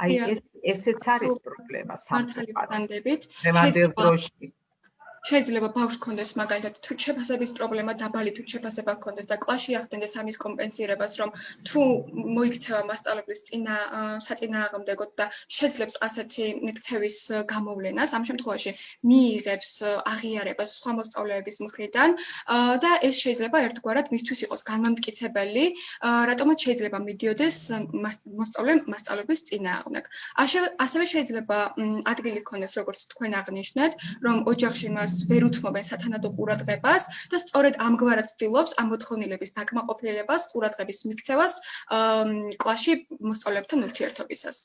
აი ეს ესეც არის პრობლემა სამწუხაროდ. შემამდელ დროში შეიძლება ბავშვს კონდეს მაგალითად თუ შეფასების პრობლემა დაბალი თუ შეფასება კონდეს და კლასში ახდენდეს ამის კომპენსირებას რომ თუ მოიქცევა მასწავლებლის წინა საწინააღმდეგოდ და შეძლებს ასეთი ქცევის გამოვლენას ამ შემთხვევაში მიიღებს აღიარებას სხვა მოსწავლეების მხრიდან და ეს შეიძლება ერთგვარად მისთვის იყოს განმამტკიცებელი რატომაც შეიძლება მიდიოდეს მოსწავლე მასწავლების წინააღმდეგ. ასევე შეიძლება ადგილი ქონდეს როგორც თქვენ აღნიშნეთ რომ ოჯახში მას მას ვერ უთმობენ სათანადო ყურადღებას და სწორედ ამგვარად ცდილობს ამ მოთხოვნილების დაკმაყოფილებას, ყურადღების მიქცევას კლასში მოსწავლეებთან ურთიერთობისას.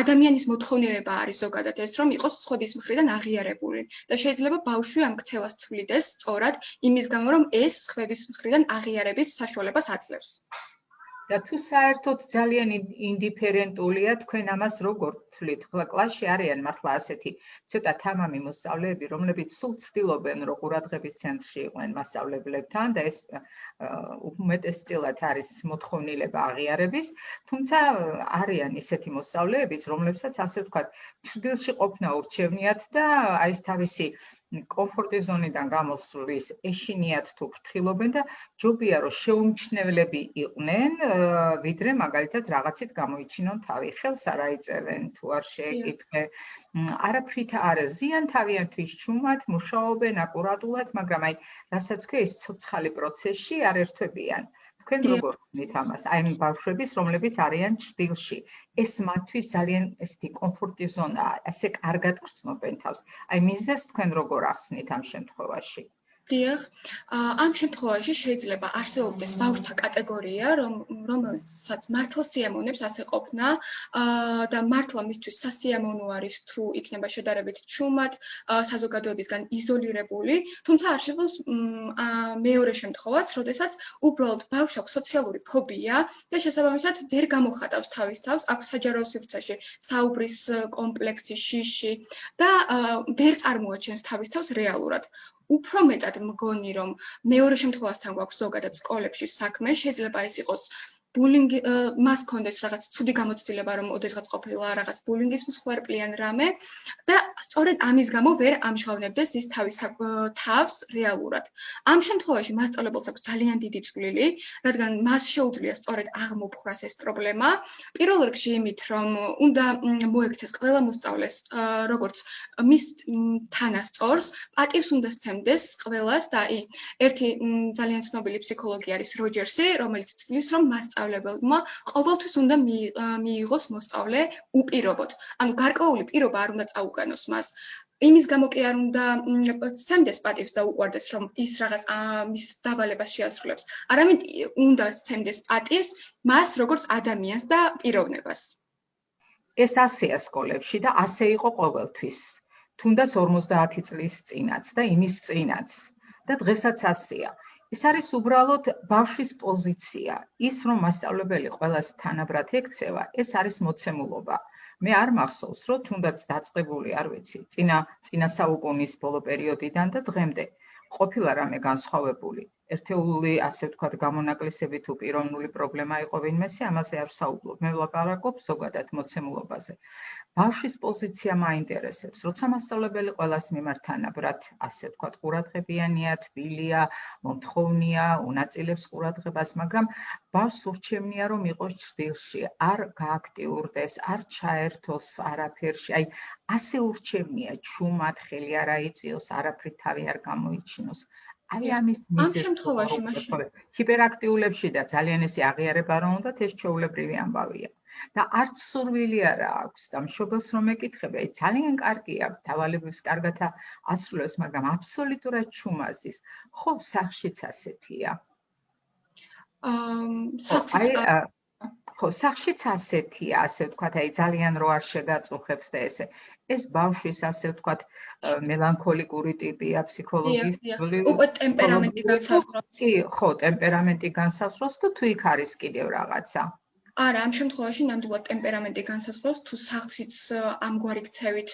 ადამიანის მოთხოვნილება არის ზოგადად ეს, რომ იყოს სხვების მხრიდან აღიარებული და შეიძლება ბავშვი ამ ქცევას თვლიდეს სწორად იმის გამო, რომ ეს სხვების მხრიდან აღიარების საშუალებას აძლევს. და თუ საერთოდ ძალიან ინდიფერენტულია თქვენ ამას როგორ თვლით? ხოლმე კლასში არიან მართლა ასეთი ცოტა თამამი მოსწავლეები, რომლებიც სულ ცდილობენ რომ ყურადღების ცენტრში იყვნენ მასწავლებლებთან და ეს უმეტესწილად არის მოთხოვნილება აღიარების, თუმცა არიან ისეთი მოსწავლეებიც, რომლებსაც ასე ვთქვათ, ჭრილში ყოფნა ურჩევნიათ და აი ეს თავისი კომფორტის ზონიდან გამოსვლის ეშინიათ თუ ფრთხილობენ და ჯობია რომ შეუმჩნევლები იყვნენ, ვიდრე მაგალითად რაღაცით გამოიჩინონ თავი, ხელს არ აიწევენ თუ არ შეეკითხე. არაფრით არ ზიან თავიანთვის ჩუმად, მუშაობენ აკურატულად, მაგრამ აი რასაც ქვია ის ცოცხალი პროცესში არ ერთვებიან. თქვენ როგორ ხდით ამას? აი იმ ბავშვების, რომლებიც არიან ჭtildeში. ეს მათთვის ძალიან ესეთი კომფორტი ზონაა, ასე კარგად გრძნობენ თავს. აი მიზეს თქვენ როგორ ახსნით ამ შემთხვევაში? დიახ, ამ შემთხვევაში შეიძლება არსებობდეს ბავშვთა კატეგორია, რომ რომელსაც მართლა სიამოვნებს ასე ყოფნა. და მართლა მისთვის სასიამოვნო არის თუ იქნება შედარებით ჩუმად, საზოგადოებისგან იზოლირებული, თუმცა არსებობს მეორე შემთხვევაც, როდესაც უბრალოდ ბავშვს აქვს სოციალური ფობია და შესაბამისად ვერ გამოხატავს თავის თავს, აქვს საჯარო სივრცეში საუბრის კომპლექსი, შიში და ვერ წარმოაჩენს თავის თავს რეალურად. უფრო მეტად მგონი რომ მეორე შემთხვევასთან გვაქვს ზოგადად სკოლებში საქმე შეიძლება ეს იყოს ბულინგი მას კონდეს რაღაც ცუდი გამოცდილება რომ ოდესღაც ყოფილა რაღაც ბულინგის მსხვერპლიან რამე და სწორედ ამის გამო ვერ ამჟღავნებდეს ის თავის თავს რეალურად. ამ შემთხვევაში მასწავლებელს აქვს ძალიან დიდი წვლილი, რადგან მას შეუძლია სწორედ აღმოფხვრას ეს პრობლემა. პირველ რიგში იმით, რომ უნდა მოექცეს ყველა მოსწავლეს როგორც მის თანასწორს, პატივს უნდა სცემდეს ყველას და აი ერთი ძალიან ცნობილი ფსიქოლოგი არის როჯერსი, რომელიც თვლის რომ მასწავლებელს მასწავლებელმა ყოველთვის უნდა მიიღოს მოსწავლე უპირობოდ. ანუ გარკვეული პირობა არ უნდა წაუყენოს მას. იმის გამო კი არ უნდა სცემდეს პატივს და უყვარდეს რომ ის რაღაც მის დავალებას შეასრულებს. არამედ უნდა სცემდეს პატივს მას როგორც ადამიანს და პიროვნებას. ეს ასეა სკოლებში და ასე იყო ყოველთვის. თუნდაც 50 წლის წინაც და იმის წინაც და დღესაც ასეა. ეს არის უბრალოდ ბავშვის პოზიცია. ის რომ მასწავლებელი ყოველას თანაბრად ექცევა, ეს არის მოცემულობა. მე არ მახსოვს, რომ თუნდაც დაწყებული, არ ვიცი, წინა წინა საუკუნის ბოლო პერიოდიდან და დღემდე ყოფილა რამე განსხვავებული. ერთეული, ასე ვთქვათ, გამონაკლისები თუ პიროვნული პრობლემა იყო ვინმესე, ამაზე არ საუბრობ. მე ვლაპარაკობ ზოგადად მოცემულობაზე. ბავშვის პოზიცია მაინტერესებს. როცა მასწავლებელი ყოველას მიმართ თანაბრად, ასე ვთქვათ, ყურადღებიანია, თბილია, მომთხოვნია, უნაწილებს ყურადღებას, მაგრამ ბავშვს ურჩევნია, რომ იყოს ჭრილში, არ გააქტიურდეს, არ ჩაერთოს არაფერში. აი, ასე ურჩევნია, ჩუმად ხელი არ აიწიოს, არაფრით თავი არ გამოიჩინოს. აი ამის ამ შემთხვევაში მაშინ. ჰიპერაქტიულებში და ძალიან ესე აღიარება რომ უნდა ეს ჩაულებრივი ამბავია. და არც სურვილი არა აქვს და მშობელს რომ ეკითხები აი ძალიან კარგია დავალებებს კარგად ასრულებს მაგრამ აბსოლუტურად ჩუმაზის. ხო სახშიც ასეთია აა აი ხო სახშიც ასეთია ასე ვთქვათ აი ძალიან რო არ შეგაწუხებს და ესე ეს ბავშვის ასე ვთქვათ მელანქოლიკური ტიპია ფსიქოლოგის უკვე ტემპერამენტი განსაზღვრავს. კი ხო ტემპერამენტი განსაზღვრავს თუ იქ არის კიდევ რაღაცა არა, ამ შემთხვევაში ნამდვილად ტემპერამენტი განსაზღვრავს თუ სახლშიც ამგვარი ქცევით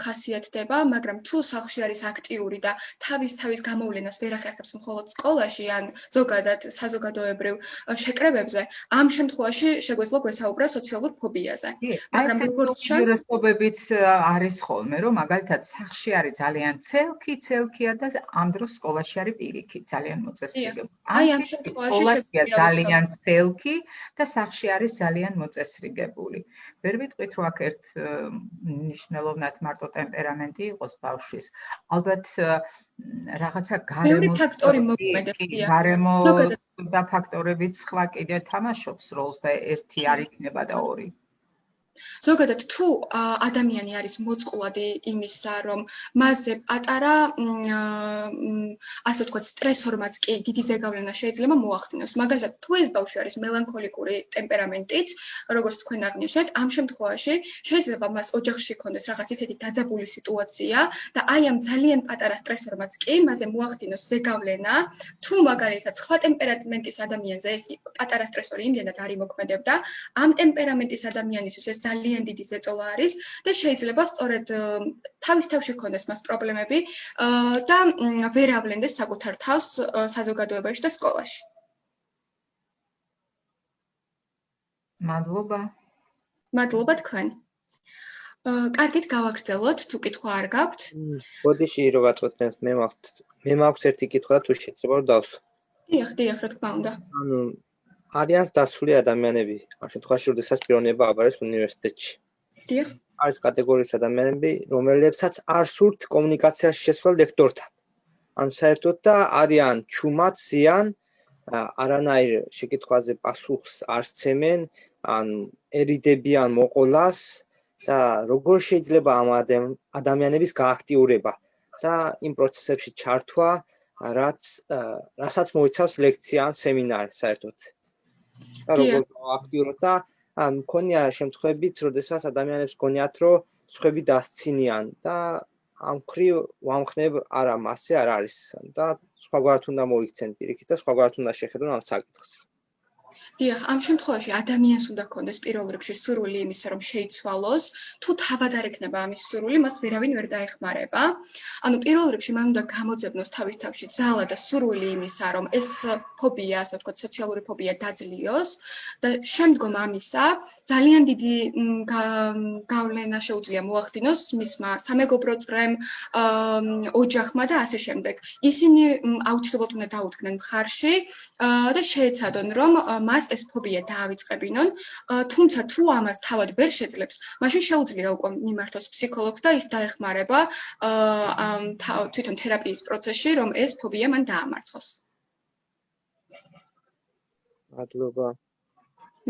ხასიათდება, მაგრამ თუ სახლში არის აქტიური და თავის თავის გამოვლენას ვერ ახერხებს მხოლოდ სკოლაში ან ზოგადად საზოგადოებრივ შეკრებებზე, ამ შემთხვევაში შეგვეძლო გვესაუბრა სოციალურ ფობიაზე. მაგრამ როგორც შეურაცხყოფებიც არის ხოლმე, რომ მაგალითად სახლში არის ძალიან ცელკი, ცელკია და ამ დროს სკოლაში არის პირიქით, ძალიან მოწესრიგებული. აი ამ შემთხვევაში ძალიან ცელკი და სახლში სახლში არის ძალიან მოწესრიგებული. ვერ ვიტყვით, რომ აქ ერთ ნიშნულოვნად მარტო ტემპერამენტი იყოს ბავშვის. ალბათ რაღაცა გარემო ფაქტორი მოქმედებია. გარემო და ფაქტორებიც სხვა კიდე თამაშობს როლს და ერთი არ იქნება და ორი. ზოგადად თუ ადამიანი არის მოწყვლადი იმისა, რომ მასზე პატარა ასე ვთქვათ, სტრესორმაც კი დიდი ზეგავლენა შეიძლება მოახდინოს. მაგალითად, თუ ეს ბავშვი არის მელანქოლიკური ტემპერამენტით, როგორც თქვენ აღნიშნეთ, ამ შემთხვევაში შეიძლება მას ოჯახში ქონდეს რაღაც ისეთი დაძაბული სიტუაცია და აი ამ ძალიან პატარა სტრესორმაც კი მასზე მოახდინოს ზეგავლენა, თუ მაგალითად სხვა ტემპერამენტის ადამიანზე ეს პატარა სტრესორი იმდენად არ იმოქმედებდა, ამ ტემპერამენტის ადამიანისთვის ეს ძალიან დიდი ზეწოლა არის და შეიძლება სწორედ თავის თავში ქონდეს მას პრობლემები და ვერ ავლენდეს საკუთარ თავს საზოგადოებაში და სკოლაში. მადლობა. მადლობა თქვენ. აა კარგით გავაგრძელოთ, თუ კითხვა არ გაქვთ. ბოდიში რო გაწყვეტენ, მე მაქვს მე მაქვს ერთი კითხვა თუ შეიძლება რომ დავსვ. დიახ, დიახ, რა თქმა უნდა. ანუ არიან დასული ადამიანები, ამ შემთხვევაში როდესაც პიროვნება აბარეს უნივერსიტეტში. დიახ. არის კატეგორიის ადამიანები, რომლებსაც არ სურთ კომუნიკაციაში შესვლა ლექტორთან. ან საერთოდ და არიან ჩუმად ზიან არანაირ შეკითხვაზე პასუხს არ სცემენ, ან ერიდებიან მოყოლას და როგორ შეიძლება ამ ადამიანების გააქტიურება და იმ პროცესებში ჩართვა, რაც რასაც მოიცავს ლექცია ან სემინარი საერთოდ. და როგორ აქტიურად და მქონია შემთხვევებიც, როდესაც ადამიანებს გონიათ, რომ სხვები დასცინიან და ამ ხრივ ვამხნებ არა მასე არ არის და სხვაგვარად უნდა მოიქცენ პირიქით და სხვაგვარად უნდა შეხედონ ამ საკითხს. დიახ, ამ შემთხვევაში ადამიანს უნდა ქონდეს პირველ რიგში სურვილი იმისა, რომ შეიცვალოს, თუ თავად არ ექნება ამის სურვილი, მას ვერავინ ვერ დაეხმარება. ანუ პირველ რიგში მან უნდა გამოძებნოს თავის თავში ძალა და სურვილი იმისა, რომ ეს ფობია, ასე ვთქვათ, სოციალური ფობია დაძლიოს და შემდგომ ამისა ძალიან დიდი გავლენა შეუძლია მოახდინოს მისმა სამეგობრო წრემ, ოჯახმა და ასე შემდეგ. ისინი აუცილებლად უნდა დაუდგნენ მხარში და შეეცადონ, რომ მას ეს ფობია დაავიწყებინონ, თუმცა თუ ამას თავად ვერ შეძლებს, მაშინ შეუძლია უკვე მიმართოს ფსიქოლოგს და ის დაეხმარება თვითონ თერაპიის პროცესში, რომ ეს ფობია მან დაამარცხოს. მადლობა.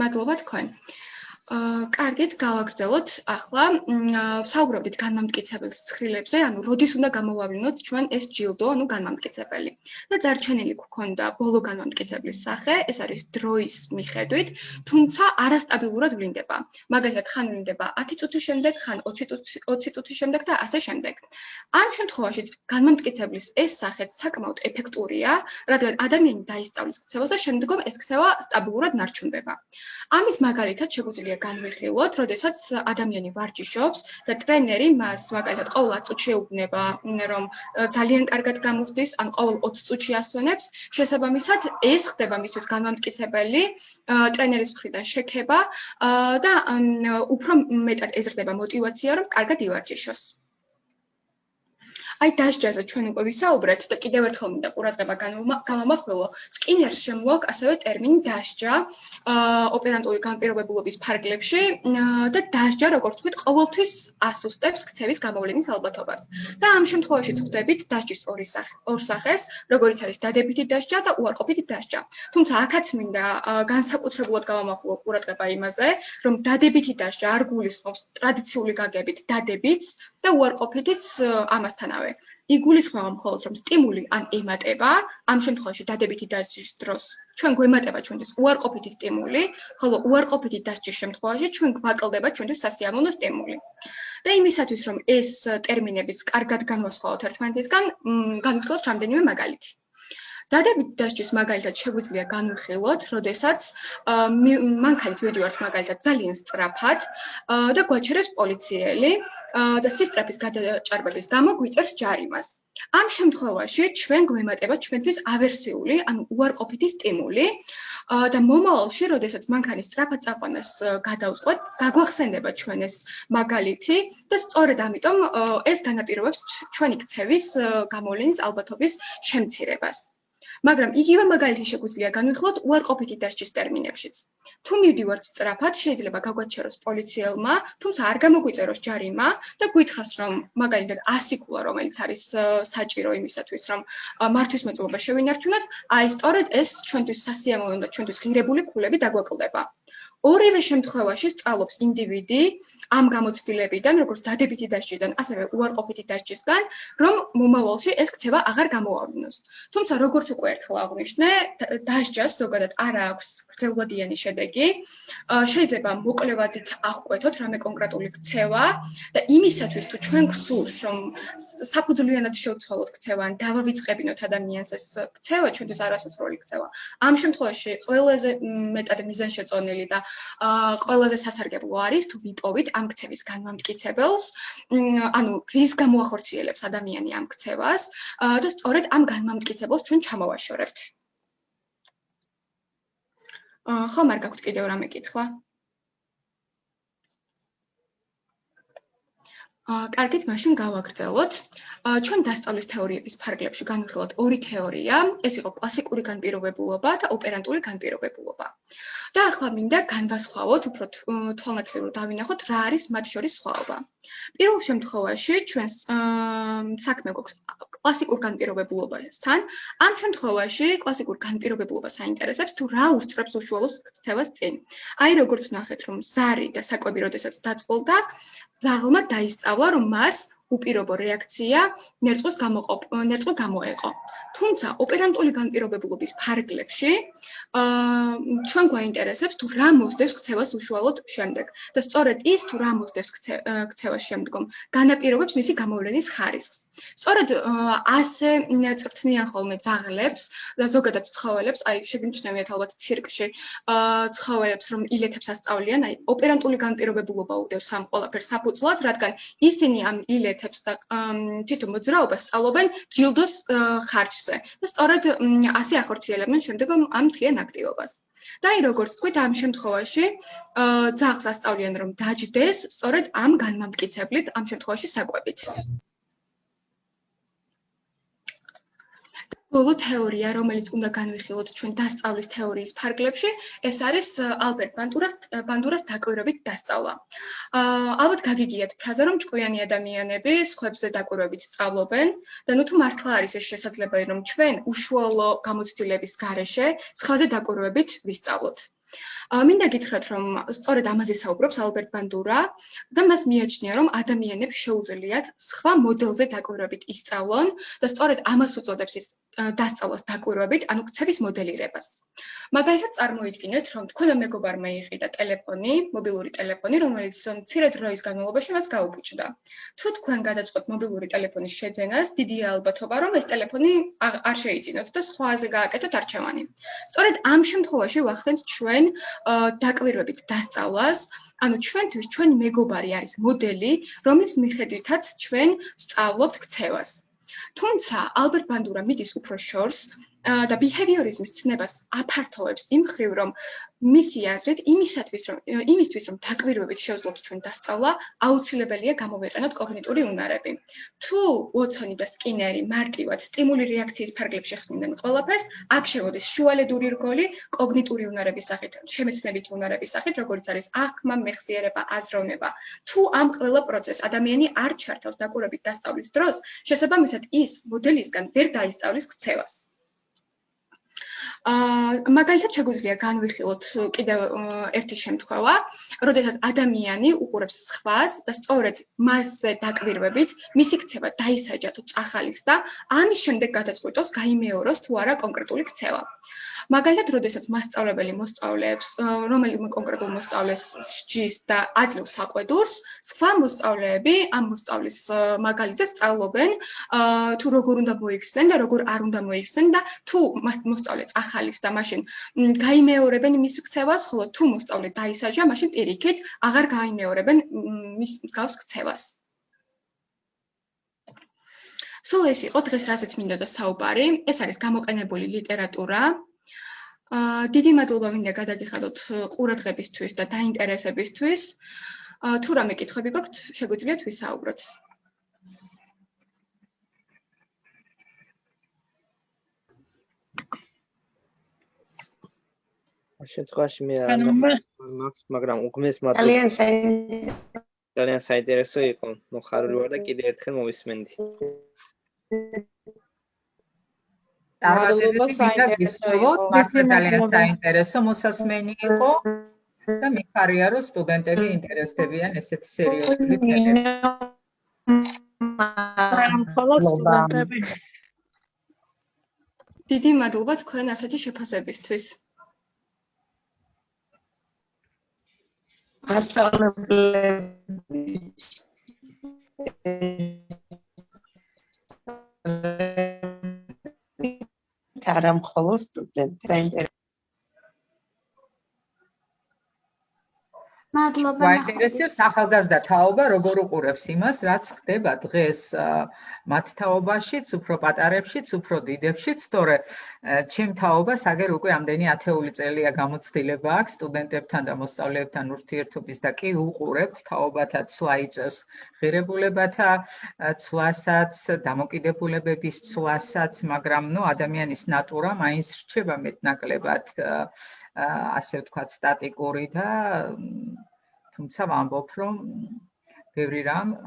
მადლობა თქვენ. აა კარგით გავაგრძელოთ ახლა საუბრობდით განმამტკიცებლის ცხრილებზე, ანუ როდის უნდა გამოვავლინოთ ჩვენ ეს ჯილდო, ანუ განმამტკიცებელი. და დარჩენილი გქონდა ბოლო განმამტკიცებლის სახე, ეს არის დროის მიხედვით, თუმცა არასტაბილურად ვლინდება. მაგალითად, ხან ვლინდება 10 წუთის შემდეგ, ხან 20 წუთის 20 წუთის შემდეგ და ასე შემდეგ. ამ შემთხვევაში განმამტკიცებლის ეს სახეც საკმაოდ ეფექტურია, რადგან ადამიანი დაისწავლის ქცევას და შემდგომ ეს ქცევა სტაბილურად ნარჩუნდება. ამის მაგალითად შეგვიძლია განვიხილოთ, როდესაც ადამიანი ვარჯიშობს და ტრენერი მას მაგალითად ყოველ 10 წუთში ეუბნება, რომ ძალიან კარგად გამოსდის, ან ყოველ 20 წუთში ასვენებს, შესაბამისად ეს ხდება მისთვის განმამტკიცებელი ტრენერის მხრიდან შექება და უფრო მეტად ეზრდება мотивация, რომ კარგად ივარჯიშოს. აი დასჯაზე ჩვენ უკვე ვისაუბრეთ და კიდევ ერთხელ მინდა ყურადღება გამომახვილო. სკინერს შემოაქვს ასევე ტერმინი დასჯა ოპერანტული განპირობებულობის ფარგლებში და დასჯა როგორც ვთქვით ყოველთვის ასუსტებს ქცევის გამოვლენის ალბათობას. და ამ შემთხვევაში ვხვდებით დასჯის ორი სახე, ორ სახეს, როგორიც არის დადებითი დასჯა და უარყოფითი დასჯა. თუმცა აქაც მინდა განსაკუთრებულად გამომახვილო ყურადღება იმაზე, რომ დადებითი დასჯა არ გულისხმობს ტრადიციული გაგებით დადებითს და უარყოფითიც ამასთანავე იგულისხმება მხოლოდ რომ სტიმული ან ემატება, ამ შემთხვევაში დადებითი დასჯის დროს ჩვენ გვემატება ჩვენთვის უარყოფითი სტიმული, ხოლო უარყოფითი დასჯის შემთხვევაში ჩვენ გვაკლდება ჩვენთვის სასიამოვნო სტიმული. და იმისათვის რომ ეს ტერმინებიც კარგად განვასხვაოთ ერთმანეთისგან, განვიხილოთ რამდენიმე მაგალითი. დადებით დასჯის მაგალითად შეგვიძლია განვიხილოთ, როდესაც მანქანით მივიდივართ მაგალითად ძალიან სწრაფად და გვაჩერებს პოლიციელი და სისტრაფის გადაჭარბების გამო გვიწერს ჯარიმას. ამ შემთხვევაში ჩვენ გვემატება ჩვენთვის ავერსიული, ანუ უარყოფითი სტიმული და მომავალში, როდესაც მანქანის სწრაფად წაყვანას გადავწყვეტ, გაგვახსენდება ჩვენ ეს მაგალითი და სწორედ ამიტომ ეს განაპირობებს ჩვენი ქცევის გამოვლენის ალბათობის შემცირებას. მაგრამ იგივე მაგალითი შეგვიძლია განვიხილოთ უარყოფითი დასჯის ტერმინებშიც. თუ მივდივართ სწრაფად, შეიძლება გაგვაჩეროს პოლიციელმა, თუმცა არ გამოგვიწეროს ჯარიმა და გითხრას, რომ მაგალითად 100 ქულა, რომელიც არის საჭირო იმისათვის, რომ მართვის მოწყობა შევინარჩუნოთ, აი სწორედ ეს ჩვენთვის სასიამოვნო და ჩვენთვის ღირებული ქულები დაგვაკლდება. ორივე შემთხვევაში სწავლობს ინდივიდი ამ გამოცდილებიდან, როგორც დადებითი დასჯიდან, ასევე უარყოფითი დასჯისგან, რომ მომავალში ეს ქცევა აღარ გამოავლინოს. თუმცა როგორც უკვე ერთხელ აღვნიშნე, დასჯას ზოგადად არ აქვს გრძელვადიანი შედეგი. შეიძლება მოკლევადით აღკვეთოთ რამე კონკრეტული ქცევა და იმისათვის თუ ჩვენ გსურს, რომ საფუძვლიანად შევცვალოთ ქცევა, ან დავავიწყებინოთ ადამიანს ეს ქცევა, ჩვენთვის არასასრული ქცევა. ამ შემთხვევაში ყველაზე მეტად მიზანშეწონილი და ყველაზე სასარგებლო არის თუ ვიპოვით ამ ქცევის განმამტკიცებელს, ანუ რის გამოახორციელებს ადამიანი ამ ქცევას და სწორედ ამ განმამტკიცებელს ჩვენ ჩამოვაშორებთ. ხომ არ გაქვთ კიდევ რამე კითხვა? აა კარგით, მაშინ გავაგრძელოთ. ჩვენ დასწავლის თეორიების ფარგლებში განვიხილოთ ორი თეორია. ეს იყო კლასიკური განპირობებულობა და ოპერანტული განპირობებულობა. და ახლა მინდა განვასხვაოთ, უფრო თვალნათლებლად დავინახოთ, რა არის მათ შორის სხვაობა. პირველ შემთხვევაში ჩვენს საქმე გვაქვს კლასიკურ განპირობებულობასთან. ამ შემთხვევაში კლასიკურ განპირობებულობას აინტერესებს თუ რა უსწრებს უშუალოს ქცევას წინ. აი როგორც ნახეთ, რომ ზარი და საკვები როდესაც დაწყოლდა, ზაღლმა დაისწავლა, რომ მას უპირობო რეაქცია ნერწყვის გამოყოფ ნერწყვი გამოეყო. თუმცა ოპერანტული განპირობებულობის ფარგლებში აა ჩვენ გვაინტერესებს თუ რა მოსდევს ქცევას უშუალოდ შემდეგ და სწორედ ის თუ რა მოსდევს ქცევას შემდგომ განაპირობებს მისი გამოვლენის ხარისხს. სწორედ ასე წრთნიან ხოლმე ძაღლებს და ზოგადად ცხოველებს, აი შეგიმჩნევიათ ალბათ ცირკში აა ცხოველებს რომ ილეთებს ასწავლიან, აი ოპერანტული განპირობებულობა უდევს ამ ყველაფერს საფუძვლად, რადგან ისინი ამ ილეთებს და თვითონ მოძრაობას სწავლობენ ჯილდოს ხარჯზე და სწორედ ასე ახორციელებენ შემდგომ ამ თლიან აქტივობას. და აი როგორც თქვით ამ შემთხვევაში ძაღლს ასწავლიან რომ დაждდეს სწორედ ამ განმამტკიცებლით ამ შემთხვევაში საკვებით. ბოლო თეორია, რომელიც უნდა განვიხილოთ ჩვენ დასწავლის თეორიის ფარგლებში, ეს არის ალბერტ ბანდურას ბანდურას დაკვირვებით დასწავლა. აა ალბათ გაგიგიათ ფრაზა, რომ ჭკვიანი ადამიანები სხვებზე დაკვირვებით სწავლობენ და ნუ თუ მართლა არის ეს შესაძლებელი, რომ ჩვენ უშუალო გამოცდილების გარეშე სხვაზე დაკვირვებით ვისწავლოთ. მინდა გითხრათ, რომ სწორედ ამაზე საუბრობს ალბერტ ბანდურა და მას მიაჩნია, რომ ადამიანებს შეუძლიათ სხვა მოდელზე დაკვირვებით ისწავლონ და სწორედ ამას უწოდებს ის დასწავლას დაკვირვებით, ანუ ქცევის მოდელირებას. მაგალითად, წარმოიდგინეთ, რომ თქვენ მეგობარმა იყიდა ტელეფონი, მობილური ტელეფონი, რომელიც მცირე დროის განმავლობაში მას გაუფუჭდა. თუ თქვენ გადაწყვეტ მობილური ტელეფონის შეძენას, დიდი ალბათობა, რომ ეს ტელეფონი არ შეიძინოთ და სხვაზე გააკეთოთ არჩევანი. სწორედ ამ შემთხვევაში ვახდენთ ჩვენ დაკვირვებით დასწავლას, ანუ ჩვენთვის ჩვენი მეგობარი არის მოდელი, რომლის მიხედვითაც ჩვენ სწავლობთ ქცევას. თუმცა ალბერტ ბანდურა მიდის უფრო შორს და behaviorism-ის ცნებას აფართოვებს იმ ხრივ, რომ მისი აზრით, იმისათვის რომ იმისთვის რომ დაკვირვებით შეძლოთ ჩვენ დასწავლა, აუცილებელია გამოვიყენოთ კოგნიტური უნარები. თუ ვოტსონი და სკინერი მარტივად სტიმული რეაქციის ფარგლებში ხსნიდნენ ყველაფერს, აქ შევოდის შუალედური რგოლი კოგნიტური უნარების სახით, შემეცნებითი უნარების სახით, როგორც არის აღქმა, მეხსიერება, აზროვნება. თუ ამ ყველა პროცესს ადამიანი არ ჩართავს დაკვირვებით დასწავლის დროს, შესაბამისად ის მოდელისგან ვერ დაისწავლის ქცევას. აა მაგალითად შეგვიძლია განვიხილოთ კიდევ ერთი შემთხვევა, როდესაც ადამიანი უყურებს სხვას და სწორედ მასზე დაკვირვებით, მისი ქცევა დაისაჯა თუ წახალის და ამის შემდეგ გადაწყვიტოს გაიმეოროს თუ არა კონკრეტული ქცევა. მაგალითად, როდესაც მასწავლებელი მოსწავლეებს, რომელიმე კონკრეტულ მოსწავლეს ჯის და აძლევს საყვედურს, სხვა მოსწავლეები ამ მოსწავლის მაგალითად სწავლობენ, თუ როგორ უნდა მოიხსნեն და როგორ არ უნდა მოიხსნენ და თუ მოსწავლე წახალის და მაშინ გაიმეორებენ მის ქცევას, ხოლო თუ მოსწავლე დაისაჯა, მაშინ პირიქით აღარ გაიმეორებენ მის გავს ქცევას. სულ ეს იყო დღეს რასაც მინდა და საუბარი. ეს არის გამოყენებული ლიტერატურა. აა დიდი მადლობა მინდა გადაგიხადოთ ყურადღებისთვის და დაინტერესებისთვის. აა თუ რამე კითხვები გაქვთ, შეგვიძლიათ ვისაუბროთ. შემთხვევაში მე არ მაქვს, მაგრამ უგმეს მადლობა. ძალიან საინტერესო. ძალიან საინტერესო იყო. მოხარული ვარ და კიდევ ერთხელ მოვისმენდი. მადლობა საინტერესო იყო. მართლა ძალიან საინტერესო მოსასმენი იყო და მიხარია რომ სტუდენტები ინტერესდებიან ესეთი სერიოზული თემები. დიდი მადლობა თქვენ ასეთი შეფასებისთვის. ასწავლებლების არა მხოლოდ სტუდენტები. მადლობა. მაინტერესებს ახალგაზრდა თაობა როგორ უყურებს იმას, რაც ხდება დღეს მათ თაობაშიც, უფრო პატარებშიც, უფრო დიდებშიც, თორე ჩემ თაობას აგერ უკვე ამდენი ათეული წელია გამოცდილება აქვს სტუდენტებთან და მოსწავლეებთან ურთიერთობის და კი უყურებთ თაობათა ცვლა იწევს ღირებულებათა ცვლასაც, დამოკიდებულებების ცვლასაც, მაგრამ ნუ ადამიანის ნატურა მაინც რჩება მეტნაკლებად ასე ვთქვათ სტატიკური და თუმცა ვამბობ რომ ბევრი რამ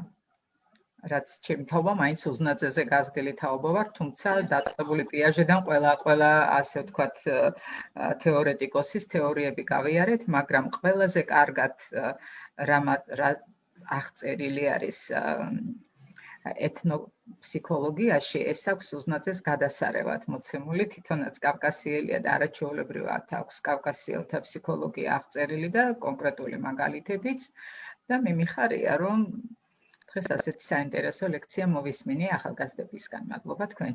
რაც ჩემი თაობა მაინც უზნაძეზე გაზრდილი თაობა ვარ თუმცა დაწყებული პიაჟედან ყველა ყველა ასე ვთქვათ თეორეტიკოსის თეორიები გავიარეთ მაგრამ ყველაზე კარგად რა აღწერილი არის ეთნოფსიქოლოგიაში ეს აქვს უზნაძეს გადასარევად მოცემული თვითონაც კავკასიელია და არაჩვეულებრივად აქვს კავკასიელთა ფსიქოლოგია აღწერილი და კონკრეტული მაგალითებიც. და მე მიხარია რომ დღეს ასეთი საინტერესო ლექცია მოვისმინე ახალგაზრდებისგან. მადლობა თქვენ.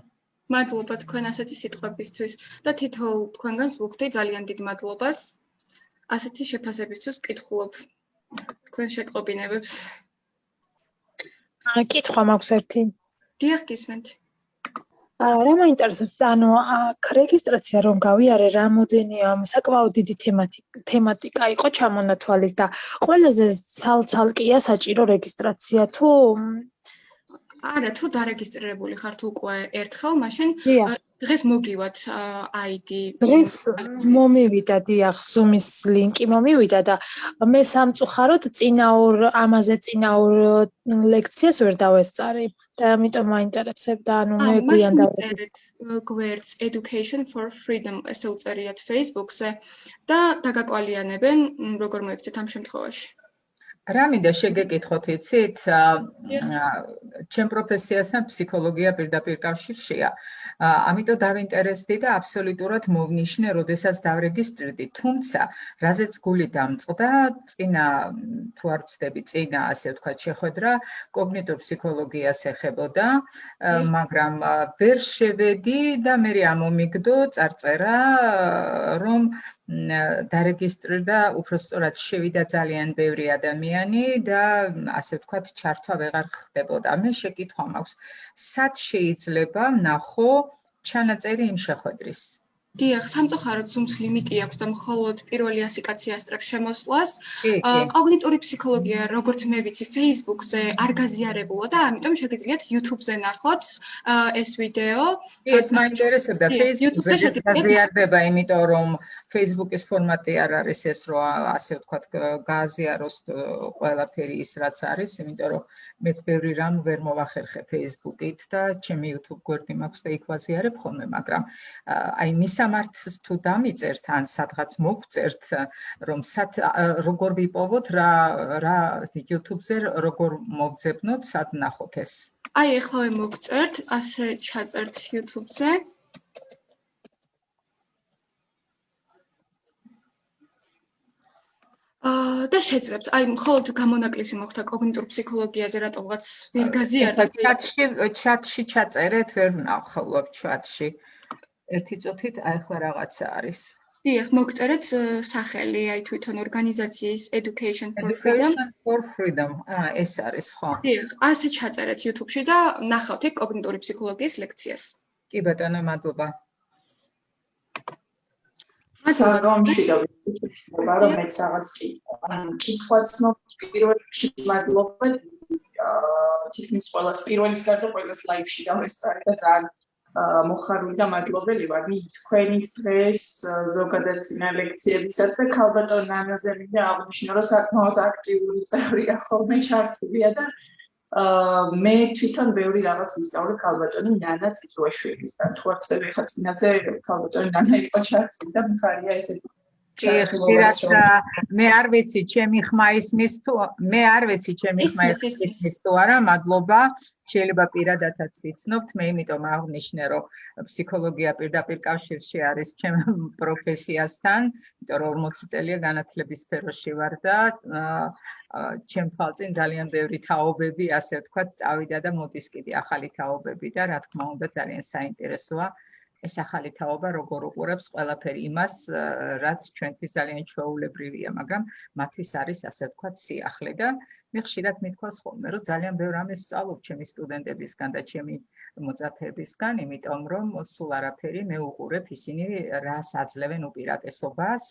მადლობა თქვენ ასეთი სიტყვებისთვის და თითოეულ თქვენგანს ვუხდი ძალიან დიდ მადლობას. ასეთი შეფასებისთვის კითხულობ. თქვენ შეტყობინებებს. კითხვა მაქვს ერთი. დიახ, გისმენთ. აა რა მაინტერესებს, ანუ აქ რეგისტრაცია რომ გავიარე, რამოდენია საკმაოდ დიდი თემატიკა იყო ჩამონათვალის და ყველაზე ცალ-ცალკეა საჭირო რეგისტრაცია თუ არა, თუ დარეგისტრირებული ხართ უკვე ერთხელ, მაშინ დღეს მოგივათ ID. დღეს მომივიდა დიახ, Zoom-ის ლინკი მომივიდა და მე სამწუხაროდ წინა ორ ამაზე წინა ორ ლექციას ვერ დავესწარი და ამიტომ მაინტერესებდა, ანუ მე გვიან დავესწარი. გვერდს Education for Freedom ესე უწერიათ Facebook-ზე და დაგაკვალიანებენ როგორ მოიქცეთ ამ შემთხვევაში. რა მინდა შეგეკითხოთ იცით? ჩემ პროფესიასთან ფსიქოლოგია პირდაპირ კავშირშია. ამიტომ დავინტერესდი და აბსოლუტურად მოვნიშნე, როდესაც დავრეგისტრირდი, თუმცა რაზეც გული დამწყდა, წინა თუ არ ვცდები, წინა ასე ვთქვათ, შეხვედრა კოგნიტურ ფსიქოლოგიას ეხებოდა, მაგრამ ვერ შევედი და მე ამომიგდო წარწერა, რომ დარეგისტრირდა, უფრო სწორად შევიდა ძალიან ბევრი ადამიანი და ასე ვთქვათ, ჩართვა ვეღარ ხდებოდა. მე შეკითხვა მაქვს, სად შეიძლება ნახო ჩანაწერი იმ შეხვედრის? დიახ, სამწუხაროდ Zoom-ს ლიმიტი აქვს და მხოლოდ პირველი 100 კაცი ასწრებს შემოსვლას. კოგნიტური ფსიქოლოგია, როგორც მე ვიცი, Facebook-ზე არ გაზიარებულა და ამიტომ შეგიძლიათ YouTube-ზე ნახოთ ეს ვიდეო. ეს მაინტერესებდა Facebook-ზე გაზიარდება, იმიტომ რომ Facebook-ის ფორმატი არ არის ეს, რომ ასე ვთქვათ, გააზიაროს ყველაფერი ის, რაც არის, იმიტომ რომ მეც ბევრი რამ ვერ მოვახერხე Facebook-ით და ჩემი YouTube გვერდი მაქვს და იქ ვაზიარებ ხოლმე, მაგრამ აი მისამართს თუ დამიწერთ ან სადღაც მოგწერთ, რომ სად როგორ ვიპოვოთ რა რა YouTube-ზე როგორ მოგძებნოთ, სად ნახოთ ეს? აი ეხლა მოგწერთ, ასე ჩაწერთ YouTube-ზე. და შეძლებთ. აი, მხოლოდ გამონაკლისი მოხდა კოგნიტურ ფსიქოლოგიაზე, რატომღაც ვერ გაზიარდა. ჩატში ჩატში ჩაწერეთ, ვერ ვნახავ ჩატში. ერთი წუთით, აი ახლა რაღაცა არის. დიახ, მოგწერეთ სახელი, აი თვითონ ორგანიზაციის Education for Freedom. For Freedom. აა, ეს არის, ხო? დიახ, ასე ჩაწერეთ YouTube-ში და ნახავთ კოგნიტური ფსიქოლოგიის ლექციას. კი ბატონო, მადლობა. საგონში და ვიცი რომ მეც რაღაც კი კითხვაც მოხდა პირველ რიგში მადლობა თითქმის ყველას პირველის გარდა ყველას ლაივში დავესწარი და ძალიან მოხარული და მადლობელი ვარ მე თქვენი დღეს ზოგადად ძინა ლექციებისაც და ქალბატონ ნანაზე მინდა აღნიშნო რომ საკმაოდ აქტიური წევრია ხოლმე ჩართულია და მე თვითონ ბევრი რაღაც ვისწავლე ქალბატონი ნანა წიწვაშვილისთან. თუ არ ხდება ხა წინაზე ქალბატონი ნანა იყო ჩართული და მხარია ესეთი ხშირად მე არ ვიცი ჩემი ხმა ისმის თუ მე არ ვიცი ჩემი ხმა ისმის თუ არა მადლობა შეიძლება პირადადაც ვიცნობთ მე იმიტომ აღნიშნე რომ ფსიქოლოგია პირდაპირ კავშირში არის ჩემ პროფესიასთან იმიტომ რომ 40 წელია განათლების სფეროში ვარ და ჩემ თვალწინ ძალიან ბევრი თაობები ასე ვთქვათ წავიდა და მოდის კიდე ახალი თაობები და რა თქმა უნდა ძალიან საინტერესოა ეს ახალი თაობა როგორ უყურებს ყველაფერი იმას, რაც ჩვენთვის ძალიან ჩვეულებრივია, მაგრამ მათთვის არის ასე ვთქვათ სიახლე და მე ხშირად მithქვას ხოლმე, რომ ძალიან ბევრ ამას სწავლობ ჩემი სტუდენტებისგან და ჩემი მოწაფეებისგან, იმიტომ რომ სულ არაფერი მე უყურებ ისინი რას აძლევენ უპირატესობას,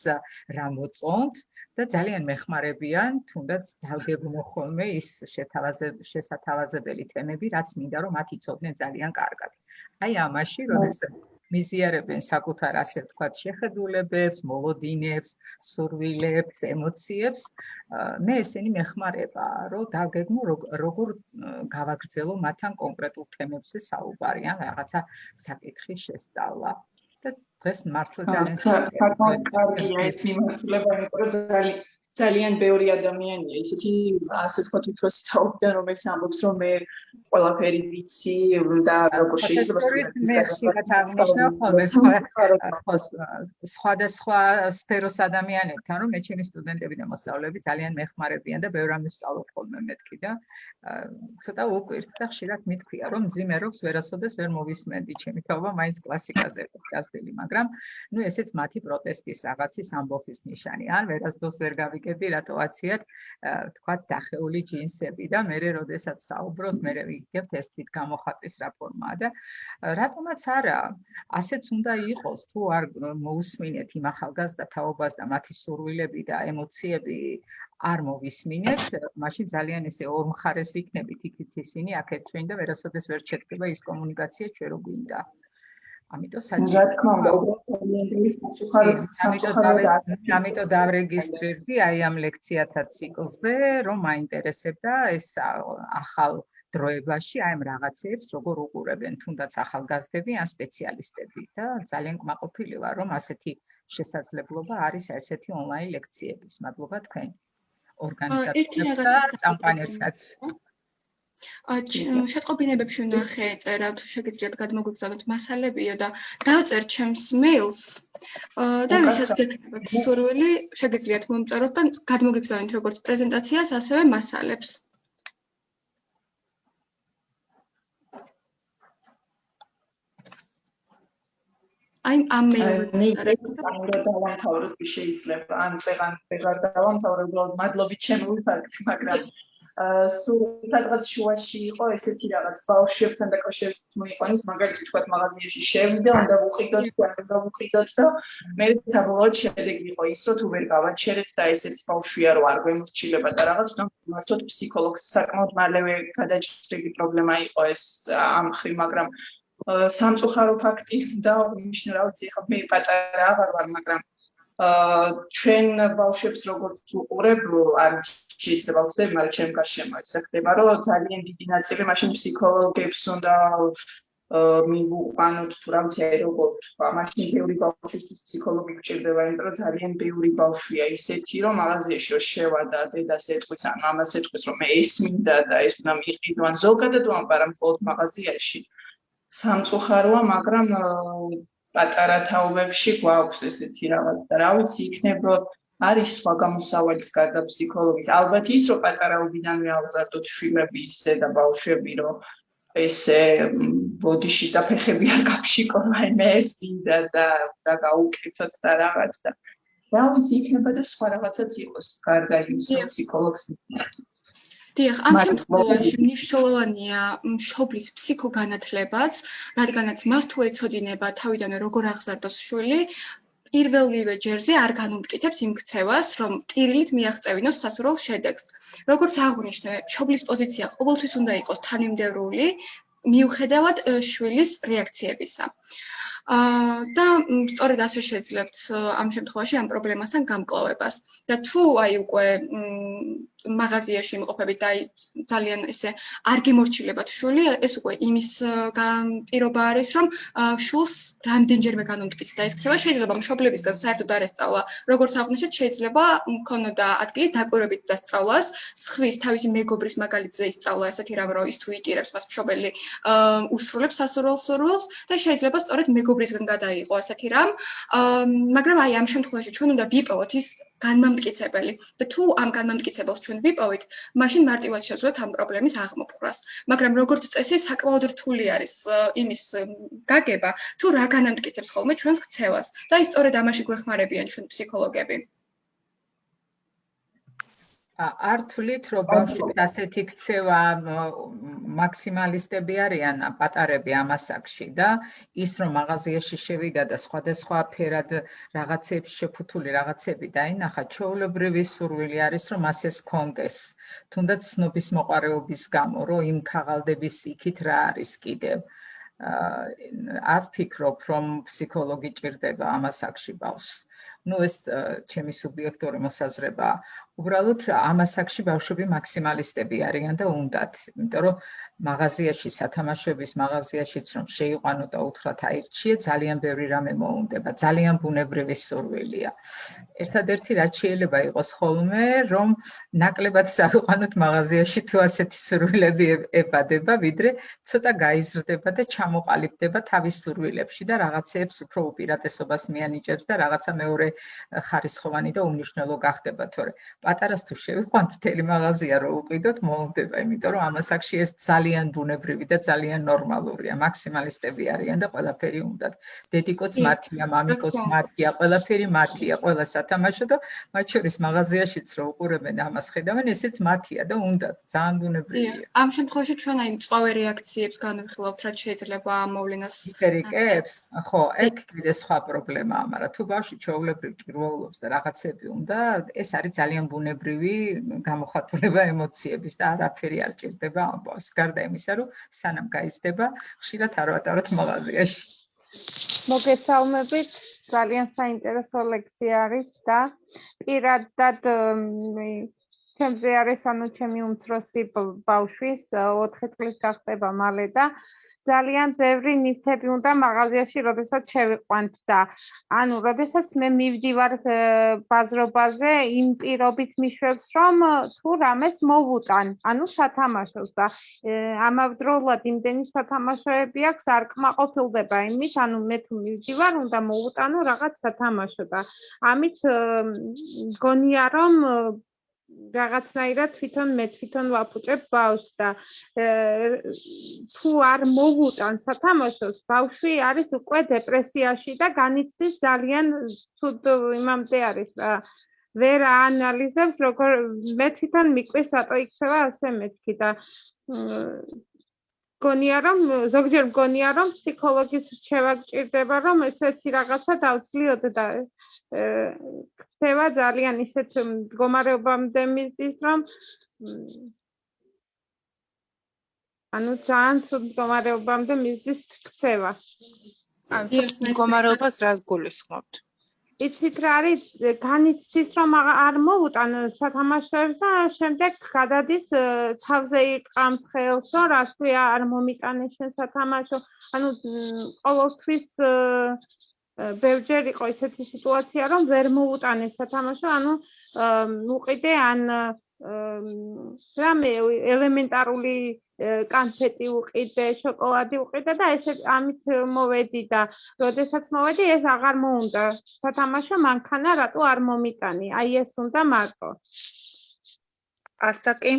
რა მოწონთ და ძალიან მეხმარებიან, თუნდაც დავგეგმო ხოლმე ის შესათავაზებელი თემები, რაც მინდა რომ მათ იცოდნენ ძალიან კარგად. აი ამაში, როდესაც მიზიარებენ საკუთარ ასე ვთქვათ შეხედულებებს, მოლოდინებს, სურვილებს, ემოციებს, მე ესენი მეხმარება, რომ დაგეგმო როგორ გავაგრძელო მათთან კონკრეტულ თემებზე საუბარი, ან რაღაცა საკითხის შესწავლა. და დღეს მართლა ძალიან კარგია ეს მიმართულება, იმიტომ რომ ძალიან ძალიან ბევრი ადამიანია ისეთი ასე ვთქვათ უფროსი თაობიდან რომელიც ამბობს რომ მე ყველაფერი ვიცი და როგორ შეიძლება მე ხშირად აღნიშნავ ხოლმე სხვადასხვა სფეროს ადამიანებთან რომ მე ჩემი სტუდენტები და მოსწავლეები ძალიან მეხმარებიან და ბევრ ამის სწავლობ ხოლმე მეთქი და ცოტა უკვირთ და ხშირად მithქვია რომ ძიმე როქს ვერასოდეს ვერ მოვისმენდი ჩემი თაობა მაინც კლასიკაზე გასდელი მაგრამ ნუ ესეც მათი პროტესტის რაღაცის ამბობის ნიშანი. ან ვერასდროს ვერ გავი ვიგები რატოაციათ თქვა დახეული ჯინსები და მე როდესაც საუბრობთ მე ვიგებ ეს თვით გამოხატვის რაფორმაა და რატომაც არა ასეც უნდა იყოს თუ არ მოусმინეთ იმ ახალგაზრდა თაობას და მათი სურვილები და ემოციები არ მოვისმინეთ, მაშინ ძალიან ესე ორმხარეს ვიქნებით იქით ისინი აქეთ ჩვენ და ვერასოდეს ვერ შედგება ის კომუნიკაცია ჩვენ რო გვინდა. ამიტომ საჭირო. რა თქმა უნდა, უბრალოდ ის სუხაროდ ამიტომ დავრეგისტრირდი აი ამ ლექციათა ციკლზე, რომ მაინტერესებდა ეს ახალ დროებაში აი ამ რაღაცებს როგორ უყურებენ თუნდაც ახალგაზრდები ან სპეციალისტები და ძალიან კმაყოფილი ვარ რომ ასეთი შესაძლებლობა არის ესეთი ონლაინ ლექციების. მადლობა თქვენ. ორგანიზატორებს და კამპანიებსაც. შეტყობინებებში უნდა ხედერა თუ შეგიძლიათ გადმოგვიგზავნოთ მასალებიო და დავწერთ ჩემს მეილს და ვისაც გეკეთებათ სურვილი შეგიძლიათ მომწეროთ და გადმოგვიგზავნოთ როგორც პრეზენტაციას ასევე მასალებს. აი ამ მეილზე და დავამთავროთ შეიძლება ან წეგან ვეღარ დავამთავროთ უბრალოდ მადლობით ჩემი ვიფარგლი მაგრამ სულ სადღაც შუაში იყო ესეთი რაღაც ბავშვებთან დაკავშირებით მოიყვანეთ მაგალითად თქვა მაღაზიაში შევიდე უნდა ვუყიდოთ და უნდა ვუყიდოთ და მე საბოლოოდ შედეგი იყო ის რომ თუ ვერ გავაჩერეთ და ესეთი ბავშვია რომ არ გვემორჩილება და რაღაც უნდა მართოთ ფსიქოლოგს. საკმაოდ მალევე გადაჭრილი პრობლემა იყო ეს ამ ხრი მაგრამ სამწუხარო ფაქტი და ნიშნა რა ვიცი ხა მე პატარა აღარ ვარ მაგრამ ჩვენ ბავშვებს როგორც უყურებ არ შეიძლება ვხსენ მაგრამ ჩემ გარშემო ეს ხდება რომ ძალიან დიდი ნაწილი მაშინ ფსიქოლოგებს უნდა მივუყვანოთ თუ რა ვიცი როგორ თქვა მაშინ ბევრი ბავშვისთვის ფსიქოლოგი გჭირდება იმიტომ რომ ძალიან ბევრი ბავშვია ისეთი რომ მაღაზიაში რომ შევა და დედას ეტყვის ან მამას ეტყვის რომ ეს მინდა და ეს უნდა მიყიდო ან ზოგადად ვამბარ მხოლოდ მაღაზიაში. სამწუხაროა, მაგრამ პატარა თაობებში გვაქვს ესეთი რაღაც და რა ვიცი, იქნება არის სხვა გამოსავალის გარდა ფსიქოლოგის. ალბათ ის, რომ პატარაობიდანვე აღზარდოთ შვილები ისე და ბავშვები, რომ ესე ბოდიში და ფეხები არ გაფშიკონ, აი მე ეს მინდა და და გაუკეთოთ და რაღაც და რა ვიცი, იქნება და სხვა რაღაცაც იყოს გარდა იმის, რომ ფსიქოლოგს მithmetic. დიახ, ამ შემთხვევაში მნიშვნელოვანია მშობლის ფსიქოგანათლებაც, რადგანაც მას თუ ეცოდინება თავიდანვე როგორ აღზარდოს შვილი, პირველივე ჯერზე არ განუმტკიცებს იმ ქცევას, რომ ტირილით მიაღწევინოს სასურველ შედეგს. როგორც აღნიშნე, მშობლის პოზიცია ყოველთვის უნდა იყოს თანმიმდევრული, მიუხედავად შვილის რეაქციებისა. აა და სწორედ ასე შეძლებთ ამ შემთხვევაში ამ პრობლემასთან გამკლავებას. და თუ აი უკვე მაღაზიაში იმყოფებით და ძალიან ესე არ გემორჩილებათ შული, ეს უკვე იმის პირობა არის, რომ შულს რამდენჯერმე განუმტკიცდა ეს ქცევა, შეიძლება მშობლებისგან საერთოდ არ ესწავლა. როგორც აღნიშნეთ, შეიძლება მქონოდა ადგილი დაკვირვებით დასწავლას, სხვის თავისი მეგობრის მაგალითზე ისწავლა ესეთი რამ, რომ ის თუ იტირებს მას მშობელი უსრულებს სასურველ სურვილს და შეიძლება სწორედ მეგობ მეგობრისგან გადაიყო ასეთი რამ. მაგრამ აი ამ შემთხვევაში ჩვენ უნდა ვიპოვოთ ის განმამტკიცებელი და თუ ამ განმამტკიცებელს ჩვენ ვიპოვით, მაშინ მარტივად შეძლოთ ამ პრობლემის აღმოფხვრას. მაგრამ როგორც წესი, საკმაოდ რთული არის იმის გაგება, თუ რა განამტკიცებს ხოლმე ჩვენს ქცევას და ის სწორედ ამაში გვეხმარებიან ჩვენ ფსიქოლოგები. არ თulit რომ ბავშვი ასეთი ქცევა მაქსიმალისტები არიან პატარები ამასაკში და ის რომ მაღაზიაში შევიდა და სხვადასხვა ფერად რაღაცებს შეფუთული რაღაცები დაინახა ჩაოლებრივი სურვილი არის რომ ასეს კონდეს თუნდაც სნობის მოყარეობის გამო რომ იმ ქაღალდების იქით რა არის კიდევ. არ ფიქრობ რომ ფსიქოლოგი ჭირდება ამასაკში ბავშვს. ну ეს ჩემი სუბიექტური მოსაზრებაა უბრალოდ ამასაკში ბავშვები მაქსიმალისტები არიან და უნდათ, იმიტომ რომ მაღაზიაში, სათამაშოების მაღაზიაშიც რომ შეიყვანო და უთხრათ აირჩიე, ძალიან ბევრი რამე მოუნდება, ძალიან ბუნებრივი სურვილია. ერთადერთი რაც შეიძლება იყოს ხოლმე, რომ ნაკლებად საიყვანოთ მაღაზიაში თუ ასეთი სურვილები ებადება, ვიდრე ცოტა გაიზრდება და ჩამოყალიბდება თავის სურვილებში და რაღაცეებს უფრო უპირატესობას მიანიჭებს და რაღაცა მეორე ხარისხოვანი და უმნიშვნელო გახდება, თორე პატარას თუ შევიყვანთ მთელი მაღაზია რო უყიდოთ მოუნდება იმიტომ რომ ამასაკში ეს ძალიან ბუნებრივი და ძალიან ნორმალურია. მაქსიმალისტები არიან და ყველაფერი უნდათ. დედიკოც მათია მამიკოც მათია ყველაფერი მათია ყველა სათამაშო და მათ შორის მაღაზიაშიც რო უყურებენ ამას ხედავენ ესეც მათია და უნდათ. ძალიან ბუნებრივია. ამ შემთხვევაში ჩვენ აი მწვავე რეაქციებს განვიხილავთ რაც შეიძლება მოვლენას ისტერიკებს ხო ეგ კიდე სხვა პრობლემაა მაგრამ თუ ბავშვი ჩაოლებრივ ჭირვაულობს და რაღაცები უნდა ეს არის ძალიან ბუნებრივი გამოხატულება ემოციების და არაფერი არ ჭირდება ამბავს. გარდა იმისა, რომ სანამ გაიზრდება, ხშირად არ ვატაროთ მაღაზიაში. მოგესალმებით. ძალიან საინტერესო ლექცია არის და პირადად ჩემზე არის ანუ ჩემი უმცროსი ბავშვის 4 წლის გახდება მალე და ძალიან ბევრი ნივთები უნდა მაღაზიაში, როდესაც შევიყვანთ და ანუ როდესაც მე მივდივარ ბაზრობაზე, იმ პირობით მიშვებს, რომ თუ რამეს მოვუტან, ანუ სათამაშოს და ამავდროულად იმდენი სათამაშოები აქვს, არ კმაყოფილდება იმით, ანუ მე თუ მივდივარ, უნდა მოვუტანო რაღაც სათამაშო და ამით გონია რომ რაღაცნაირად თვითონ მე თვითონ ვაფუჭებ ბავშვს და თუ არ მოვუტან სათამაშოს ბავშვი არის უკვე დეპრესიაში და განიცდის ძალიან ცუდ იმამდე არის რა ვერ აანალიზებს როგორ მე თვითონ მიკვეს რატო იქცევა ასე მეთქი და გონია რომ ზოგჯერ მგონია რომ ფსიქოლოგის რჩევა გჭირდება რომ ესეთი რაღაცა დავცლიოთ და ქცევა ძალიან ისეთ მდგომარეობამდე მისდის რომ ანუ ძალიან ცუდ მდგომარეობამდე მისდის ქცევა. ანუ მდგომარეობას რას გულისხმობთ იცით რა არის განიცდის რომ არ მოუტან სათამაშოებს და შემდეგ გადადის თავზე იყამს ხელს რომ რას ქვია არ მომიტანე შენ სათამაშო. ანუ ყოველთვის ბევრჯერ იყო ესეთი სიტუაცია რომ ვერ მოუტანე სათამაშო. ანუ უყიდე ან რამე ელემენტარული კანფეტი უყიდე, შოკოლადი უყიდე და ესე ამით მოვედი და როდესაც მოვედი ეს აღარ მოუნდა. სათამაშო მანქანა რატო არ მომიტანი? აი ეს უნდა მარტო. ასაკი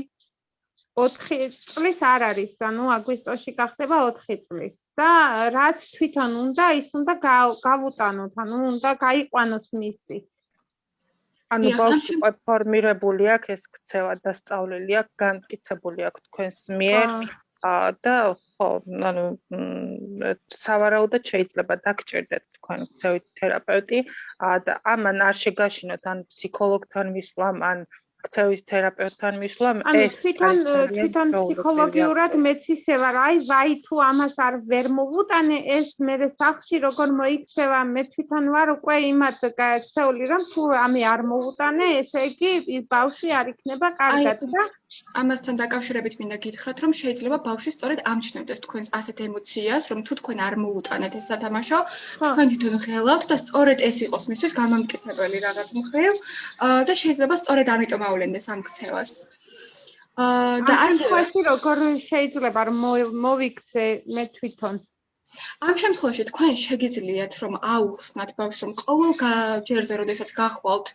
4 წლის არ არის, ანუ აგვისტოში გახდება 4 წლის. და რაც თვითონ უნდა, ის უნდა გავუტანოთ, ანუ უნდა გაიყვანოს მისი. ანუ ბავშვი ფორმირებული აქვს ეს ქცევა და სწავლილი აქვს განკიცებული აქვს თქვენს მიერ. და ხო ანუ სავარაუდოდ შეიძლება დაგჭირდეთ თქვენ ქცევით თერაპევტი. და ამან არ შეგაშინოთ ან ფსიქოლოგთან მისვლამ ან ქცევის თერაპევტთან მისვლა ეს თვითონ თვითონ ფსიქოლოგიურად მეც ისე ვარ აი ვაი თუ ამას არ ვერ მოვუტანე ეს მე სახში როგორ მოიქცევა მე თვითონ ვარ უკვე იმად ქცეული რომ თუ ამე არ მოვუტანე ესე იგი ბავშვი არ იქნება კარგად და ამასთან დაკავშირებით მინდა გითხრათ რომ შეიძლება ბავშვი სწორედ ამჩნევდეს თქვენს ასეთ ემოციას რომ თუ თქვენ არ მოუტანეთ ეს სათამაშო თქვენ თვითონ ღელავთ და სწორედ ეს იყოს მისთვის გამამტკიცებელი რაღაც მხრივ და შეიძლება სწორედ ამიტომ ავლენდეს ამ ქცევას. აა და ასე როგორ შეიძლება რომ მოვიქცე მე თვითონ ამ შემთხვევაში თქვენ შეგიძლიათ რომ აუხსნათ ბავშვს რომ ყოველ ჯერზე როდესაც გახვალთ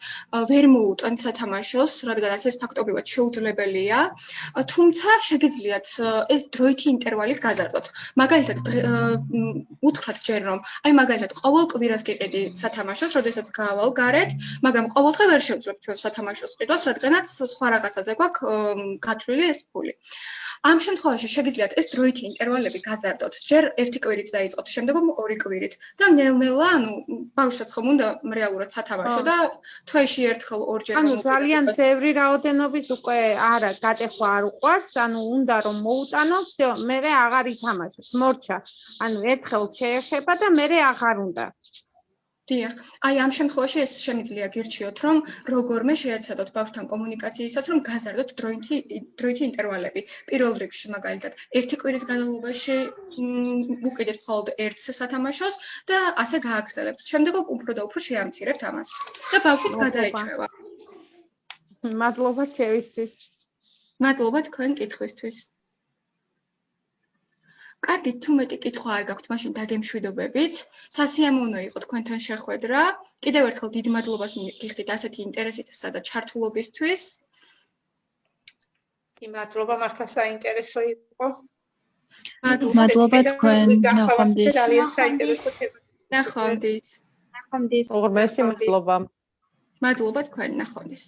ვერ მოუტანთ სათამაშოს, რადგანაც ეს ფაქტობრივად შეუძლებელია, თუმცა შეგიძლიათ ეს დროითი ინტერვალით გაზარდოთ. მაგალითად უთხრათ ჯერ რომ აი მაგალითად ყოველ კვირას გიყიდი სათამაშოს, როდესაც გავალ გარეთ, მაგრამ ყოველდღე ვერ შევძლებ ჩვენ სათამაშოს ყიდვას, რადგანაც სხვა რაღაცაზე გვაქვს გათვლილი ეს ფული. ამ შემთხვევაში შეგიძლიათ ეს დროითი ინტერვალები გაზარდოთ. ჯერ ერთი კვირით დაიწყოთ, შემდეგ ორი კვირით და ნელ-ნელა, ანუ ბავშვსაც ხომ უნდა რეალურად სათამაშო და თვეში ერთხელ ორჯერ ანუ ძალიან ბევრი რაოდენობის უკვე არა, გატეხვა არ უყვარს, ანუ უნდა რომ მოუტანო, всё, მე აღარ ითამაშოს, მორჩა. ანუ ერთხელ შეეხება და მე აღარ უნდა. დიახ. აი ამ შემთხვევაში ეს შემიძლია გირჩიოთ, რომ როგორმე შეეცადოთ ბავშვთან კომუნიკაციისას, რომ გაზარდოთ დროითი დროითი ინტერვალები. პირველ რიგში მაგალითად, ერთი კვირის განმავლობაში უყიდეთ მხოლოდ ერთ სათამაშოს და ასე გააგრძელებთ. შემდეგ უფრო და უფრო შეამცირებთ ამას. და ბავშვიც გადაეჭვება. მადლობა ჩემისთვის. მადლობა თქვენ კითხვისთვის. კარგი, თუ მეტი კითხვა არ გაქვთ, მაშინ დაგემშვიდობებით. სასიამოვნო იყო თქვენთან შეხვედრა. კიდევ ერთხელ დიდ მადლობას გიხდით ასეთი ინტერესისა და ჩართულობისთვის. კი, მადლობა, მართლა საინტერესო იყო. მადლობა თქვენ, ნახვამდის. ძალიან საინტერესო თემა. ნახვამდის. ნახვამდის. უღრმესი მადლობა. მადლობა თქვენ, ნახვამდის.